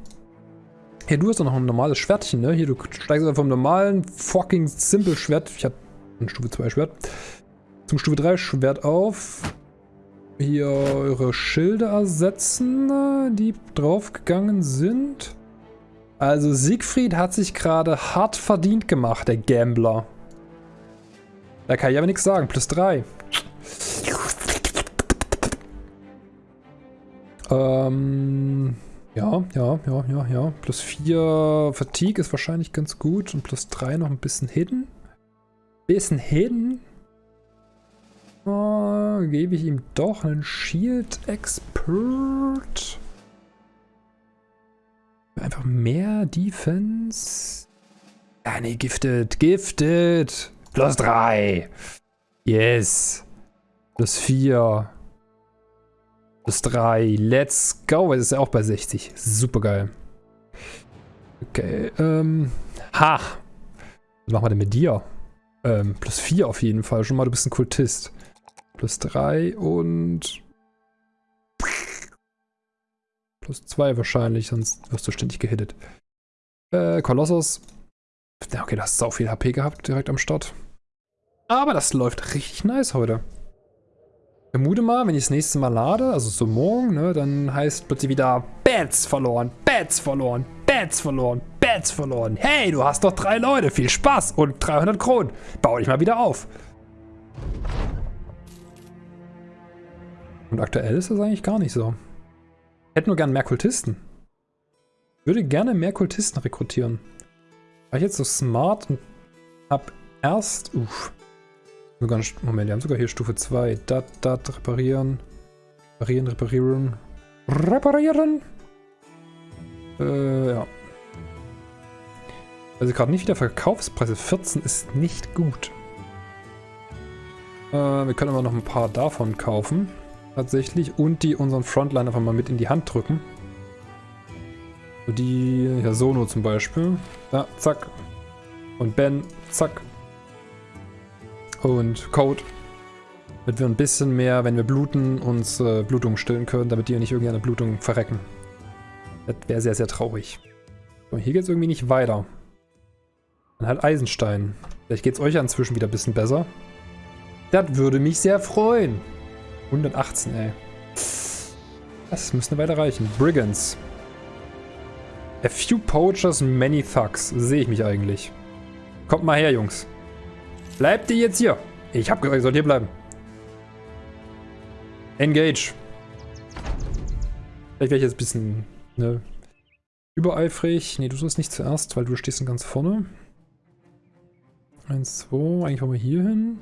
Hey, du hast doch noch ein normales Schwertchen, ne? Hier, du steigst einfach vom normalen fucking simple Schwert. Ich hab ein Stufe 2 Schwert. Zum Stufe 3 Schwert auf. Hier eure Schilde ersetzen, die draufgegangen sind. Also Siegfried hat sich gerade hart verdient gemacht, der Gambler. Da kann ich aber nichts sagen. Plus 3. Ähm... Ja, ja, ja, ja, ja. Plus 4 Fatigue ist wahrscheinlich ganz gut. Und plus 3 noch ein bisschen Hidden. Bisschen Hidden. Oh, gebe ich ihm doch einen Shield Expert. Einfach mehr Defense. Ja, nee, gifted, gifted. Plus 3. Yes. Plus 4. Plus 3. Let's go. Es ist ja auch bei 60. Super geil. Okay, ähm. Ha! Was machen wir denn mit dir? Ähm, plus 4 auf jeden Fall. Schon mal, du bist ein Kultist. Plus 3 und... Plus 2 wahrscheinlich, sonst wirst du ständig gehittet. Äh, Kolossus. Okay, du hast sau viel HP gehabt direkt am Start. Aber das läuft richtig nice heute vermute mal, wenn ich das nächste Mal lade, also so morgen, ne, dann heißt plötzlich wieder Bats verloren, Bats verloren, Bats verloren, Bats verloren. Hey, du hast doch drei Leute, viel Spaß und 300 Kronen. Bau dich mal wieder auf. Und aktuell ist das eigentlich gar nicht so. Ich hätte nur gern mehr Kultisten. Ich würde gerne mehr Kultisten rekrutieren. War ich jetzt so smart und hab erst... Uff. Sogar, Moment, wir haben sogar hier Stufe 2. Dat, dat, reparieren. Reparieren, reparieren. Reparieren! Äh, ja. Also gerade nicht wieder Verkaufspreise. 14 ist nicht gut. Äh, wir können aber noch ein paar davon kaufen. Tatsächlich. Und die unseren Frontline einfach mal mit in die Hand drücken. Die, ja, Sono zum Beispiel. Da, zack. Und Ben, zack. Und Code. Damit wir ein bisschen mehr, wenn wir bluten, uns äh, Blutung stillen können, damit die nicht irgendwie eine Blutung verrecken. Das wäre sehr, sehr traurig. So, hier geht es irgendwie nicht weiter. Dann halt Eisenstein. Vielleicht geht es euch inzwischen wieder ein bisschen besser. Das würde mich sehr freuen. 118, ey. Das müsste weiter reichen. Brigands. A few poachers, many thugs. Sehe ich mich eigentlich. Kommt mal her, Jungs. Bleibt ihr jetzt hier? Ich hab gesagt, ihr sollt hier bleiben. Engage. Vielleicht wäre ich jetzt ein bisschen ne, übereifrig. Ne, du sollst nicht zuerst, weil du stehst ganz vorne. Eins, zwei. Eigentlich wollen wir hier hin.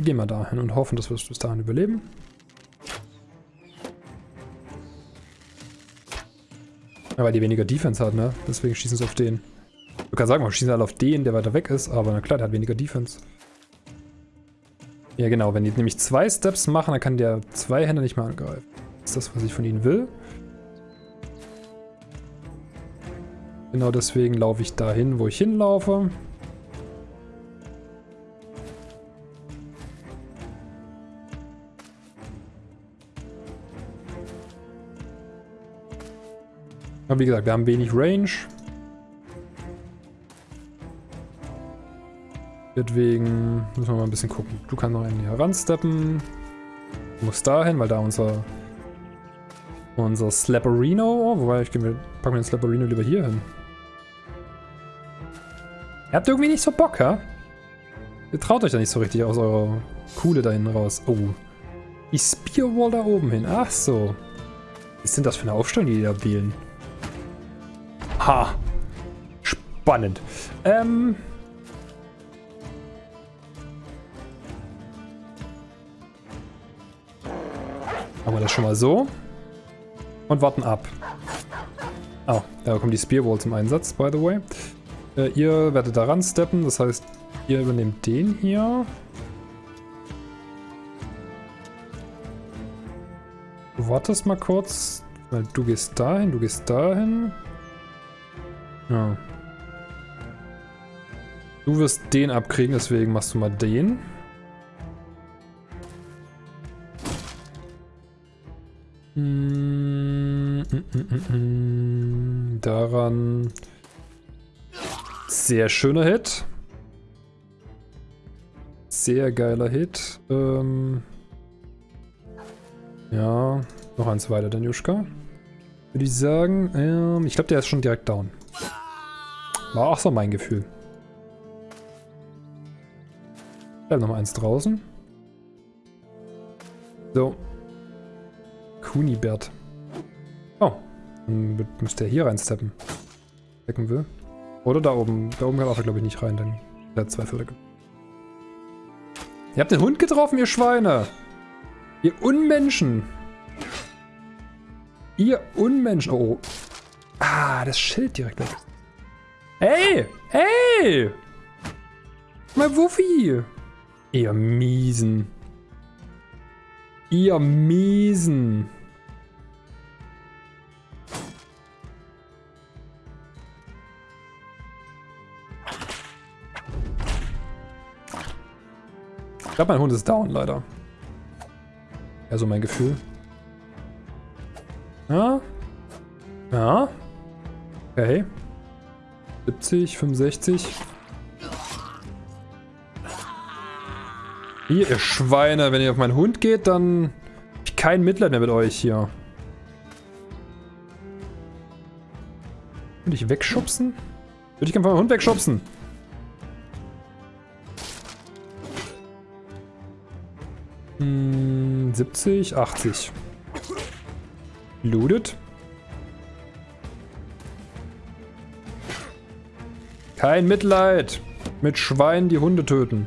Gehen wir dahin und hoffen, dass wir es bis dahin überleben. Ja, weil die weniger Defense hat, ne? Deswegen schießen sie auf den. Du kannst sagen, wir schießen alle auf den, der weiter weg ist, aber na klar, der hat weniger Defense. Ja genau, wenn die nämlich zwei Steps machen, dann kann der zwei Hände nicht mehr angreifen. Ist das, was ich von ihnen will. Genau deswegen laufe ich dahin, wo ich hinlaufe. Aber wie gesagt, wir haben wenig Range. Deswegen müssen wir mal ein bisschen gucken. Du kannst noch in hier ransteppen. Du musst dahin, weil da unser unser Slapperino, oh, wobei ich mir, pack mir den Slapperino lieber hier hin. Ihr habt irgendwie nicht so Bock, ja? Ihr traut euch da nicht so richtig aus eurer Kuhle da hinten raus. Oh. Die Spearwall da oben hin. Ach so. Was sind das für eine Aufstellung, die die da wählen? Ha. Spannend. Ähm. Machen wir das schon mal so. Und warten ab. Oh, da kommt die Spearwall zum Einsatz, by the way. Äh, ihr werdet da ransteppen, das heißt, ihr übernehmt den hier. Du wartest mal kurz, weil du gehst dahin, du gehst dahin. Ja. Du wirst den abkriegen, deswegen machst du mal den. Mm, mm, mm, Daran. Sehr schöner Hit. Sehr geiler Hit. Ähm ja, noch eins weiter, Danjuschka. Würde ich sagen, ähm, ich glaube, der ist schon direkt down. War auch so mein Gefühl. Bleib noch eins draußen. So. Kunibert. Oh. Dann müsste er hier reinsteppen. Decken will. Oder da oben. Da oben kann er, glaube ich, nicht rein, denn er hat zwei Viertel. Ihr habt den Hund getroffen, ihr Schweine! Ihr Unmenschen! Ihr Unmenschen! Oh. Ah, das Schild direkt weg. Hey! Hey! Mein Wuffi! Ihr Miesen. Ihr Miesen. Glaube, mein Hund ist down, leider. Also mein Gefühl. Ja? Ja? Okay. 70, 65. Hier, ihr Schweine, wenn ihr auf meinen Hund geht, dann habe ich kein Mitleid mehr mit euch hier. Würde ich wegschubsen? Würde ich einfach meinen Hund wegschubsen? Hm, 70, 80. Looted. Kein Mitleid mit Schweinen, die Hunde töten.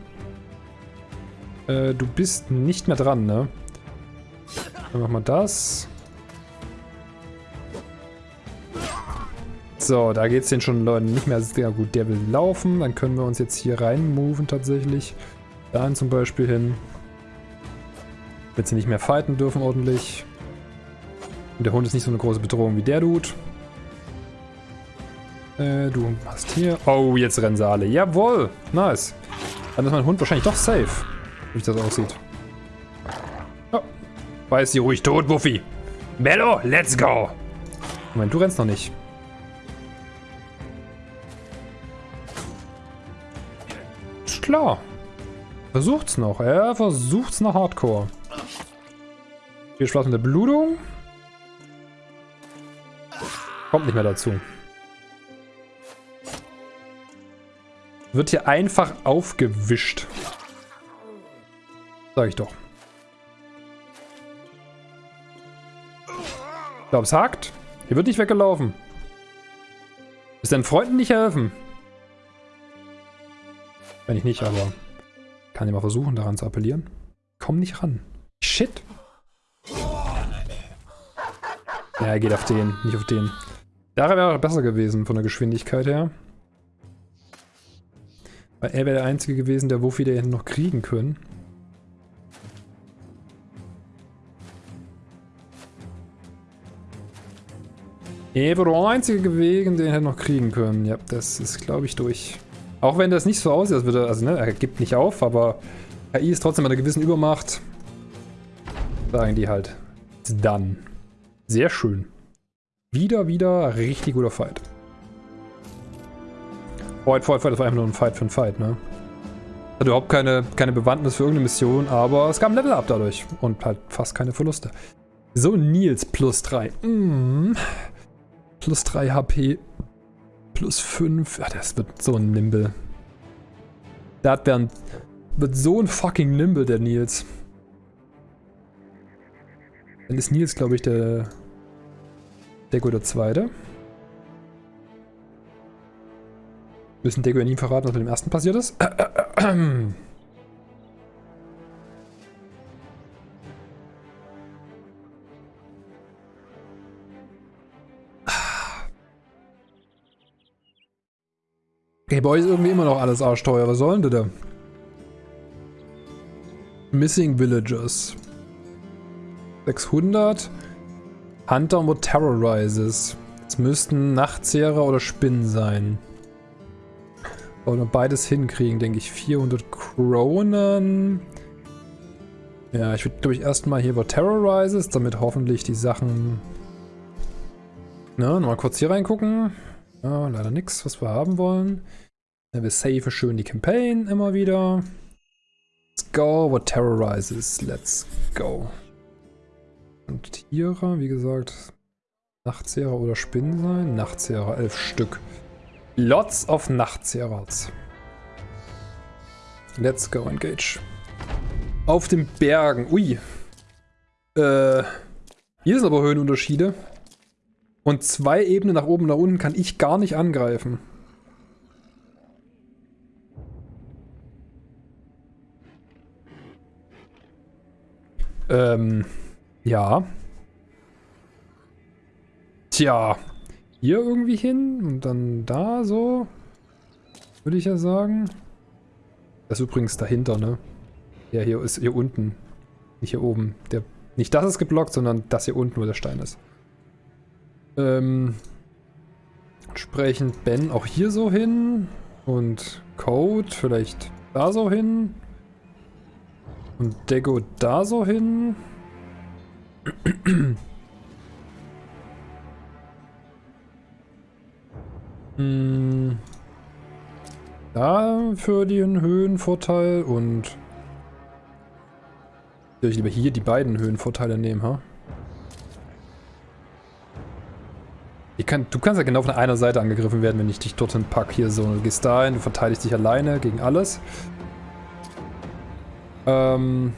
Äh, du bist nicht mehr dran, ne? Dann machen wir das. So, da geht es den schon Leuten nicht mehr sehr gut. Der will laufen. Dann können wir uns jetzt hier rein moven tatsächlich. Dahin zum Beispiel hin. Damit sie nicht mehr fighten dürfen ordentlich. Und der Hund ist nicht so eine große Bedrohung wie der Dude. Äh, du hast hier... Oh, jetzt rennen sie alle. Jawohl! Nice. Dann ist mein Hund wahrscheinlich doch safe. Wie das aussieht. Oh. Weiß sie ruhig tot, Buffy. Mello, let's go! Moment, du rennst noch nicht. Ist klar. Versucht's noch. Er versucht's noch hardcore. Hier Spaß mit der Blutung. Kommt nicht mehr dazu. Wird hier einfach aufgewischt. Sag ich doch. Ich glaube, es hakt. Hier wird nicht weggelaufen. Ist deinen Freunden nicht helfen? Wenn ich nicht, aber kann ich mal versuchen, daran zu appellieren. Komm nicht ran. Shit. Ja, er geht auf den, nicht auf den. Da wäre besser gewesen von der Geschwindigkeit her. Weil er wäre der Einzige gewesen, der Wuffi der hätte noch kriegen können. Er wäre der Einzige gewesen, den hätte noch kriegen können. Ja, das ist, glaube ich, durch. Auch wenn das nicht so aussieht, als würde also ne, er gibt nicht auf, aber KI ist trotzdem mit einer gewissen Übermacht. Sagen die halt. Dann. Sehr schön. Wieder, wieder richtig guter Fight. Fight, Fight, Fight, das war einfach nur ein Fight für ein Fight, ne? Hat überhaupt keine, keine Bewandtnis für irgendeine Mission, aber es gab ein Level-Up dadurch. Und halt fast keine Verluste. So, Nils plus 3. Mm. Plus 3 HP. Plus 5. Ja, das wird so ein Nimble. Ein, wird so ein fucking Nimble, der Nils. Dann ist Nils, glaube ich, der der Zweite. Müssen Deko ja nie verraten, was mit dem ersten passiert ist. Okay, bei euch ist irgendwie immer noch alles arschteuer. Was sollen die da? Missing Villagers. 600. Hunter und Terrorizes. Es müssten Nachtzehrer oder Spinnen sein. Wollen wir beides hinkriegen, denke ich. 400 Kronen. Ja, ich würde, glaube ich, erstmal hier über Terrorizes, damit hoffentlich die Sachen... Na, nochmal kurz hier reingucken. Ja, leider nichts, was wir haben wollen. Ja, wir save schön die Campaign immer wieder. Let's go, what terrorizes. Let's go. Und Tiere, wie gesagt, Nachtzehrer oder Spinnen sein. Nachtzehrer, elf Stück. Lots of Nachtzehrers. Let's go, engage. Auf den Bergen. Ui. Äh, hier sind aber Höhenunterschiede. Und zwei Ebenen nach oben und nach unten kann ich gar nicht angreifen. Ähm, ja. Tja. Hier irgendwie hin und dann da so. Würde ich ja sagen. Das ist übrigens dahinter, ne? Ja, hier ist hier unten. Nicht hier oben. Der, nicht das ist geblockt, sondern das hier unten, wo der Stein ist. Ähm, entsprechend Ben auch hier so hin. Und Code vielleicht da so hin. Und Dego da so hin. Hm. Da für den Höhenvorteil und soll ich lieber hier die beiden Höhenvorteile nehmen, ha? Kann, du kannst ja genau von einer Seite angegriffen werden, wenn ich dich dorthin packe. Hier so, du gehst dahin, du verteidigst dich alleine gegen alles. Ähm,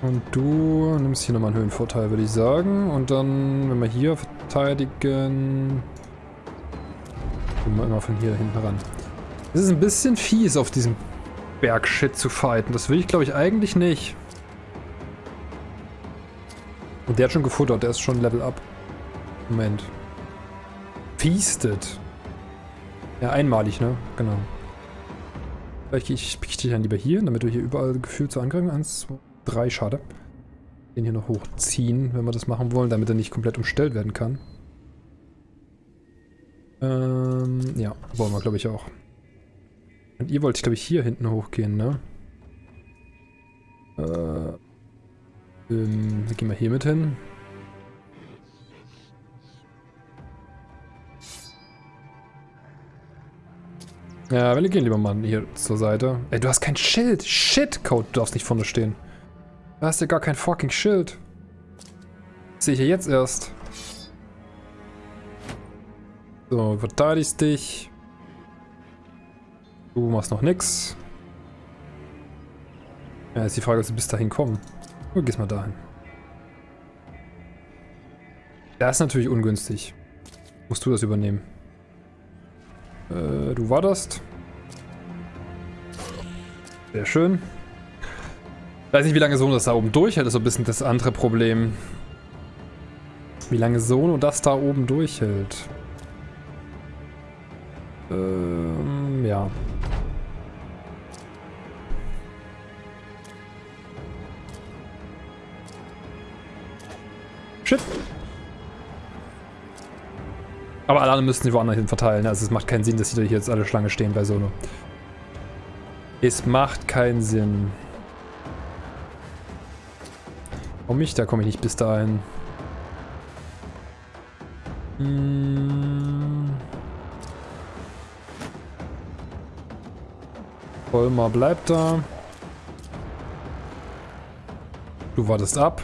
Und du nimmst hier nochmal einen Höhenvorteil, würde ich sagen. Und dann, wenn wir hier verteidigen... Gehen wir immer von hier hinten ran. Es ist ein bisschen fies, auf diesem Bergshit zu fighten. Das will ich, glaube ich, eigentlich nicht. Und der hat schon gefuttert, der ist schon Level up. Moment. Feasted. Ja, einmalig, ne? Genau. Vielleicht ich, ich dich dann lieber hier, damit du hier überall gefühlt zu angreifen. Eins, zwei, drei, schade. Den hier noch hochziehen, wenn wir das machen wollen, damit er nicht komplett umstellt werden kann. Ähm, ja, wollen wir, glaube ich, auch. Und ihr wollt, glaube ich, hier hinten hochgehen, ne? Äh, ähm, wir gehen mal hier mit hin. Ja, wir gehen lieber mal hier zur Seite. Ey, du hast kein Schild. Shit, Code, du darfst nicht vorne stehen. Du hast ja gar kein fucking Schild. sehe ich ja jetzt erst. So, verteidigst dich. Du machst noch nix. Ja, ist die Frage, ob sie bis dahin kommen. Du gehst mal dahin. Das ist natürlich ungünstig. Musst du das übernehmen. Äh, du wartest. Sehr schön. Weiß nicht, wie lange Sono das da oben durchhält, ist so ein bisschen das andere Problem. Wie lange Sono das da oben durchhält. Ähm, ja. Shit. Aber alle anderen müssten sie woanders hin verteilen. Also es macht keinen Sinn, dass sie hier jetzt alle Schlange stehen bei Sono. Es macht keinen Sinn. Warum mich? Da komme ich nicht bis dahin. Hm. Vollmar bleibt da. Du wartest ab.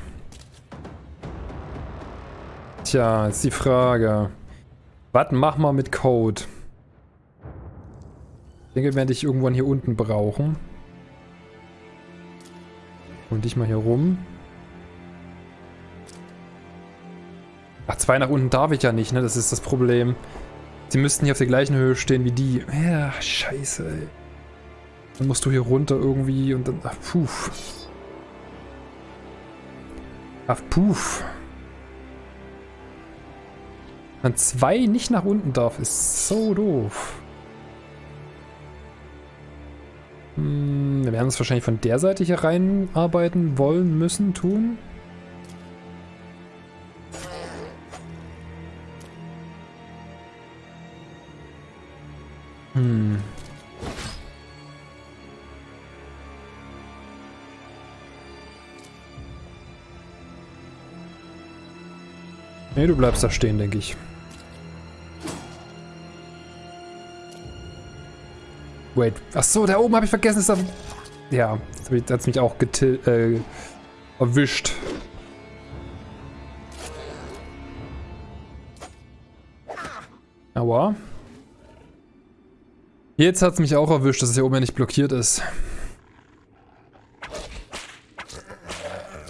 Tja, ist die Frage. Was machen wir mit Code? Ich denke, wir werden dich irgendwann hier unten brauchen. Und dich mal hier rum. Ach, zwei nach unten darf ich ja nicht, ne? Das ist das Problem. Sie müssten hier auf der gleichen Höhe stehen wie die. Ja, scheiße, ey. Dann musst du hier runter irgendwie und dann... Ach, puh. Ach, puh. Man zwei nicht nach unten darf, ist so doof. Hm, wir werden uns wahrscheinlich von der Seite hier reinarbeiten wollen, müssen, tun. Hm. Nee, du bleibst da stehen, denke ich. Wait. Achso, da oben habe ich vergessen, ist da... Ja, jetzt hat mich auch äh, erwischt. Aua. Jetzt hat es mich auch erwischt, dass es hier oben ja nicht blockiert ist.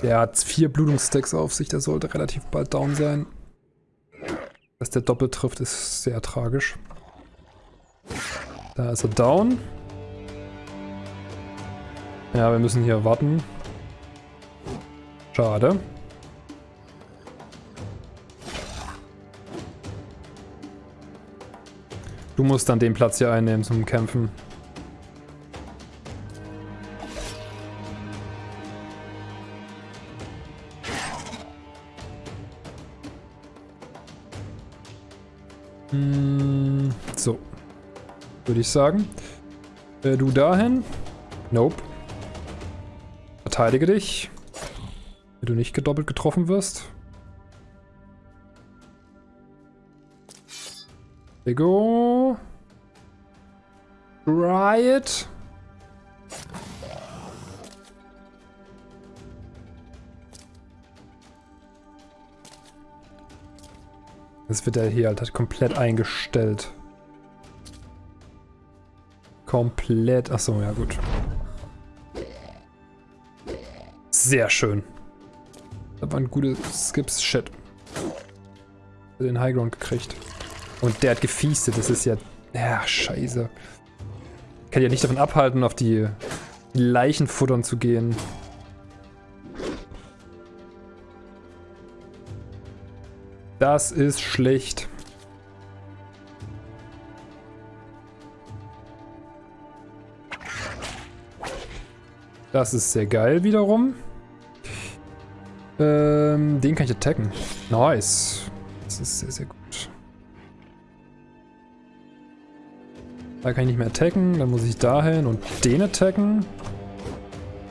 Der hat vier Blutungsstacks auf sich, der sollte relativ bald down sein. Dass der doppelt trifft, ist sehr tragisch. Da ist er down. Ja, wir müssen hier warten. Schade. Du musst dann den Platz hier einnehmen zum Kämpfen. Hm, so würde ich sagen. Äh, du dahin. Nope. Verteidige dich. Wenn du nicht gedoppelt getroffen wirst. Lego. Riot. Das wird ja hier halt komplett eingestellt. Komplett. Achso, ja gut. Sehr schön. Das war ein gutes Skips. Shit. Den Highground gekriegt. Und der hat gefiestet. Das ist ja... Ja, scheiße. Kann ja nicht davon abhalten, auf die Leichen futtern zu gehen. Das ist schlecht. Das ist sehr geil wiederum. Ähm, den kann ich attacken. Nice. Das ist sehr, sehr gut. Da kann ich nicht mehr attacken. Dann muss ich dahin und den attacken.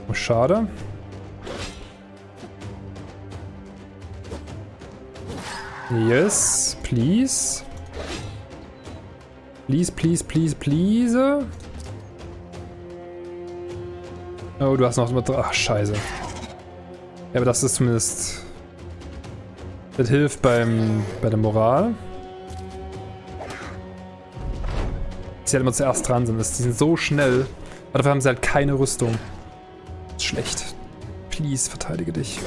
Oh, schade. Yes, please. Please, please, please, please. Oh, du hast noch... Ach, scheiße. Ja, aber das ist zumindest... Das hilft beim, bei der Moral. Sie halt immer zuerst dran sind. Die sind so schnell. Aber dafür haben sie halt keine Rüstung. Ist schlecht. Please, verteidige dich.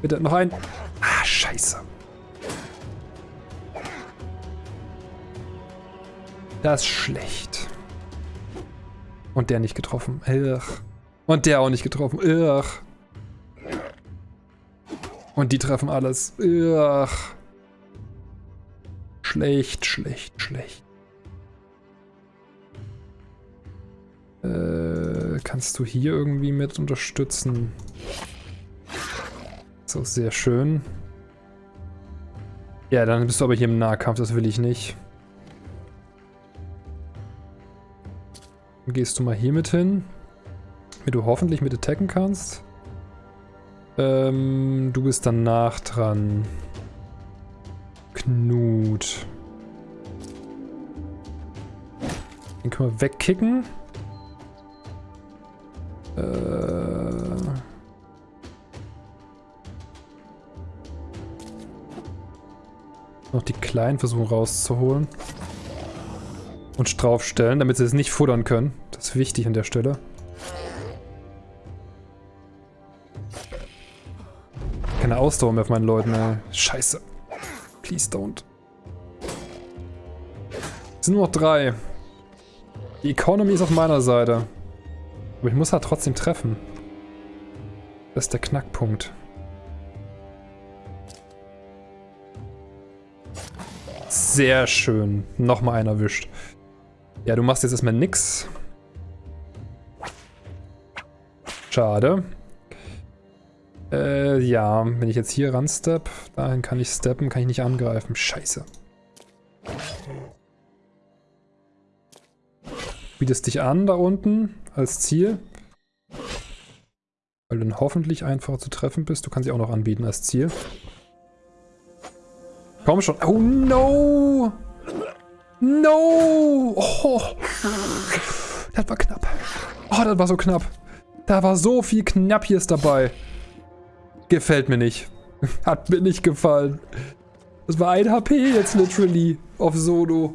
Bitte, noch ein. Ah, scheiße. Das ist schlecht. Und der nicht getroffen. Ugh. Und der auch nicht getroffen. Ugh. Und die treffen alles. Ugh. Schlecht, schlecht, schlecht. Kannst du hier irgendwie mit unterstützen? So, sehr schön. Ja, dann bist du aber hier im Nahkampf, das will ich nicht. Dann gehst du mal hier mit hin damit du hoffentlich mit attacken kannst. Ähm, du bist danach dran. Knut. Den können wir wegkicken. Äh... Noch die Kleinen versuchen rauszuholen. Und draufstellen, damit sie es nicht futtern können. Das ist wichtig an der Stelle. keine Ausdauer mehr auf meinen Leuten, ey. Scheiße. Please don't. Es sind nur noch drei. Die Economy ist auf meiner Seite. Aber ich muss halt trotzdem treffen. Das ist der Knackpunkt. Sehr schön. Nochmal einer erwischt. Ja, du machst jetzt erstmal nix. Schade. Äh, ja, wenn ich jetzt hier ranstep, dahin kann ich steppen, kann ich nicht angreifen. Scheiße. Bietest dich an da unten als Ziel. Weil du dann hoffentlich einfacher zu treffen bist. Du kannst sie auch noch anbieten als Ziel. Komm schon. Oh no! No! Oh. Das war knapp. Oh, das war so knapp. Da war so viel Knappjes dabei. Gefällt mir nicht. Hat mir nicht gefallen. Das war ein HP jetzt literally auf Solo.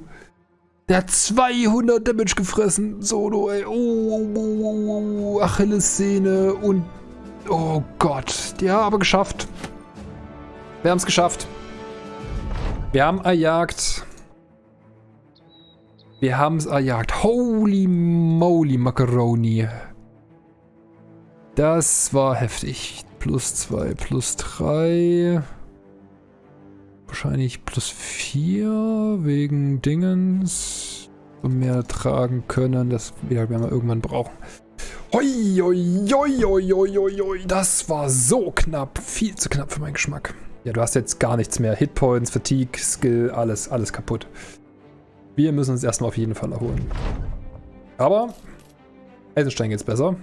Der hat 200 Damage gefressen. Solo, ey. Oh, oh, oh, oh, oh. Achillessehne und... Oh Gott. Ja, aber geschafft. Wir haben es geschafft. Wir haben erjagt. Wir haben es erjagt. Holy moly Macaroni. Das war heftig. Plus 2, plus 3. Wahrscheinlich plus 4 wegen Dingens. Und mehr tragen können. Das werden wir irgendwann brauchen. Hoi, hoi, hoi, hoi, hoi, hoi. Das war so knapp. Viel zu knapp für meinen Geschmack. Ja, du hast jetzt gar nichts mehr. Hitpoints, Fatigue, Skill, alles, alles kaputt. Wir müssen uns erstmal auf jeden Fall erholen. Aber Eisenstein geht's besser.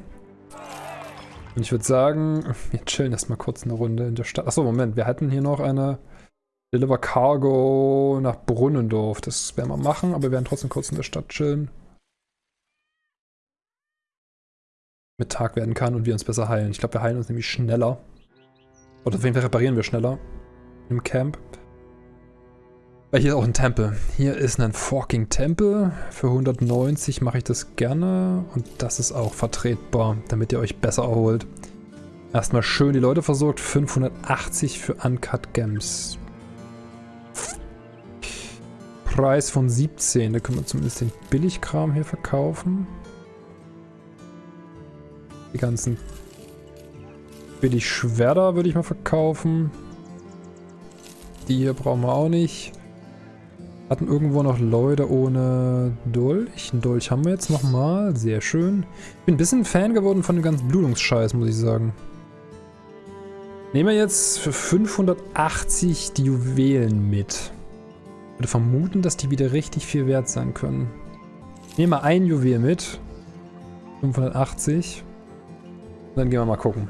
Und ich würde sagen, wir chillen erstmal kurz eine Runde in der Stadt. Achso, Moment, wir hatten hier noch eine Deliver Cargo nach Brunnendorf. Das werden wir machen, aber wir werden trotzdem kurz in der Stadt chillen. Mit Tag werden kann und wir uns besser heilen. Ich glaube, wir heilen uns nämlich schneller. Oder auf jeden Fall reparieren wir schneller im Camp. Weil hier ist auch ein Tempel. Hier ist ein fucking Tempel. Für 190 mache ich das gerne. Und das ist auch vertretbar, damit ihr euch besser erholt. Erstmal schön die Leute versorgt. 580 für Uncut Gems. Preis von 17. Da können wir zumindest den Billigkram hier verkaufen. Die ganzen Billig-Schwerter würde ich mal verkaufen. Die hier brauchen wir auch nicht. Hatten irgendwo noch Leute ohne Dolch. Ein Dolch haben wir jetzt nochmal. Sehr schön. Ich bin ein bisschen Fan geworden von dem ganzen Blutungsscheiß, muss ich sagen. Nehmen wir jetzt für 580 die Juwelen mit. Ich würde vermuten, dass die wieder richtig viel wert sein können. Nehmen wir ein Juwel mit. 580. Und dann gehen wir mal gucken.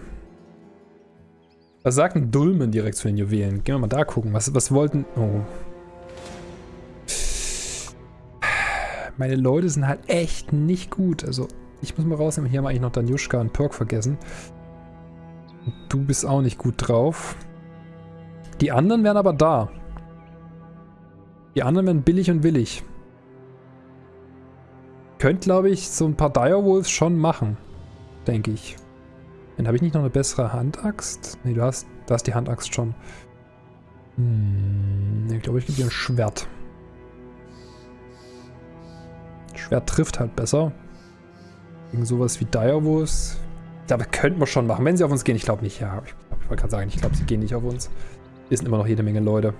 Was sagt ein Dulmen direkt zu den Juwelen? Gehen wir mal da gucken. Was, was wollten... Oh. Meine Leute sind halt echt nicht gut. Also, ich muss mal rausnehmen. Hier haben wir eigentlich noch Danjuschka und Perk vergessen. Du bist auch nicht gut drauf. Die anderen wären aber da. Die anderen wären billig und willig. Könnt, glaube ich, so ein paar Direwolves schon machen. Denke ich. Dann habe ich nicht noch eine bessere Handaxt? Ne, du hast, du hast die Handaxt schon. Hm, ich glaube, ich gebe dir ein Schwert. Schwert trifft halt besser. Gegen sowas wie Direwolves. Ich glaube, könnten wir schon machen. Wenn sie auf uns gehen, ich glaube nicht. Ja, ich, ich wollte gerade sagen, ich glaube, sie gehen nicht auf uns. Hier sind immer noch jede Menge Leute.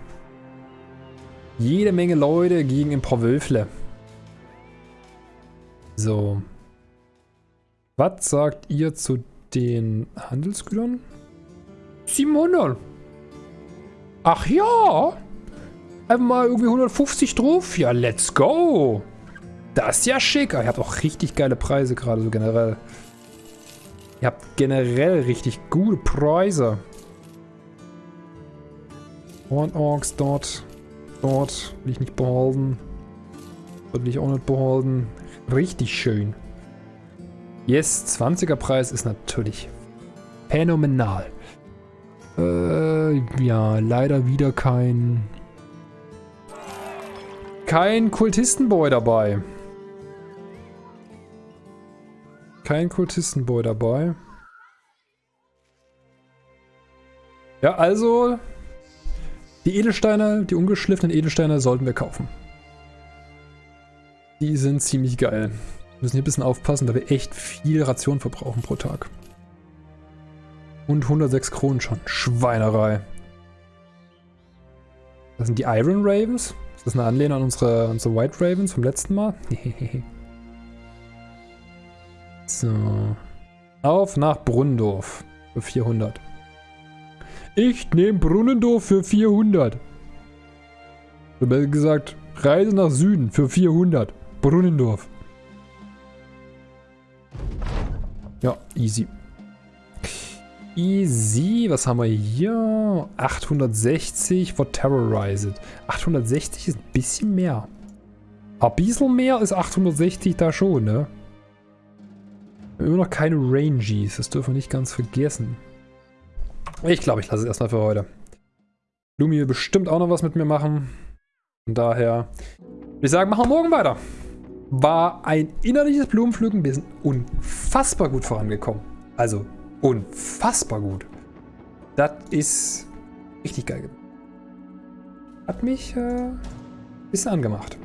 Jede Menge Leute gegen ein paar Wölfle. So. Was sagt ihr zu den Handelsgütern? 700. Ach ja. Einfach mal irgendwie 150 drauf. Ja, let's go. Das ist ja schick. Ihr habt auch richtig geile Preise gerade so generell. Ihr habt generell richtig gute Preise. Horn Orks dort. Dort will ich nicht behalten. Dort will ich auch nicht behalten. Richtig schön. Yes, 20er Preis ist natürlich phänomenal. Äh, ja, leider wieder kein... Kein Kultistenboy dabei. Kein Kultistenboy dabei. Ja, also... Die Edelsteine, die ungeschliffenen Edelsteine sollten wir kaufen. Die sind ziemlich geil. Wir müssen hier ein bisschen aufpassen, da wir echt viel Ration verbrauchen pro Tag. Und 106 Kronen schon. Schweinerei. Das sind die Iron Ravens. Ist das eine Anlehnung an unsere, unsere White Ravens vom letzten Mal? so. Auf nach Brunnendorf. Für 400. Ich nehme Brunnendorf für 400. Oder gesagt, Reise nach Süden für 400. Brunnendorf. Ja, easy. Easy. Was haben wir hier? 860 for Terrorized. 860 ist ein bisschen mehr. Ein bisschen mehr ist 860 da schon, ne? Immer noch keine Rangies. Das dürfen wir nicht ganz vergessen. Ich glaube, ich lasse es erstmal für heute. Lumi will bestimmt auch noch was mit mir machen. Von daher würde ich sagen, machen wir morgen weiter war ein innerliches Blumenpflücken. Wir sind unfassbar gut vorangekommen. Also unfassbar gut. Das ist richtig geil. Hat mich äh, ein bisschen angemacht.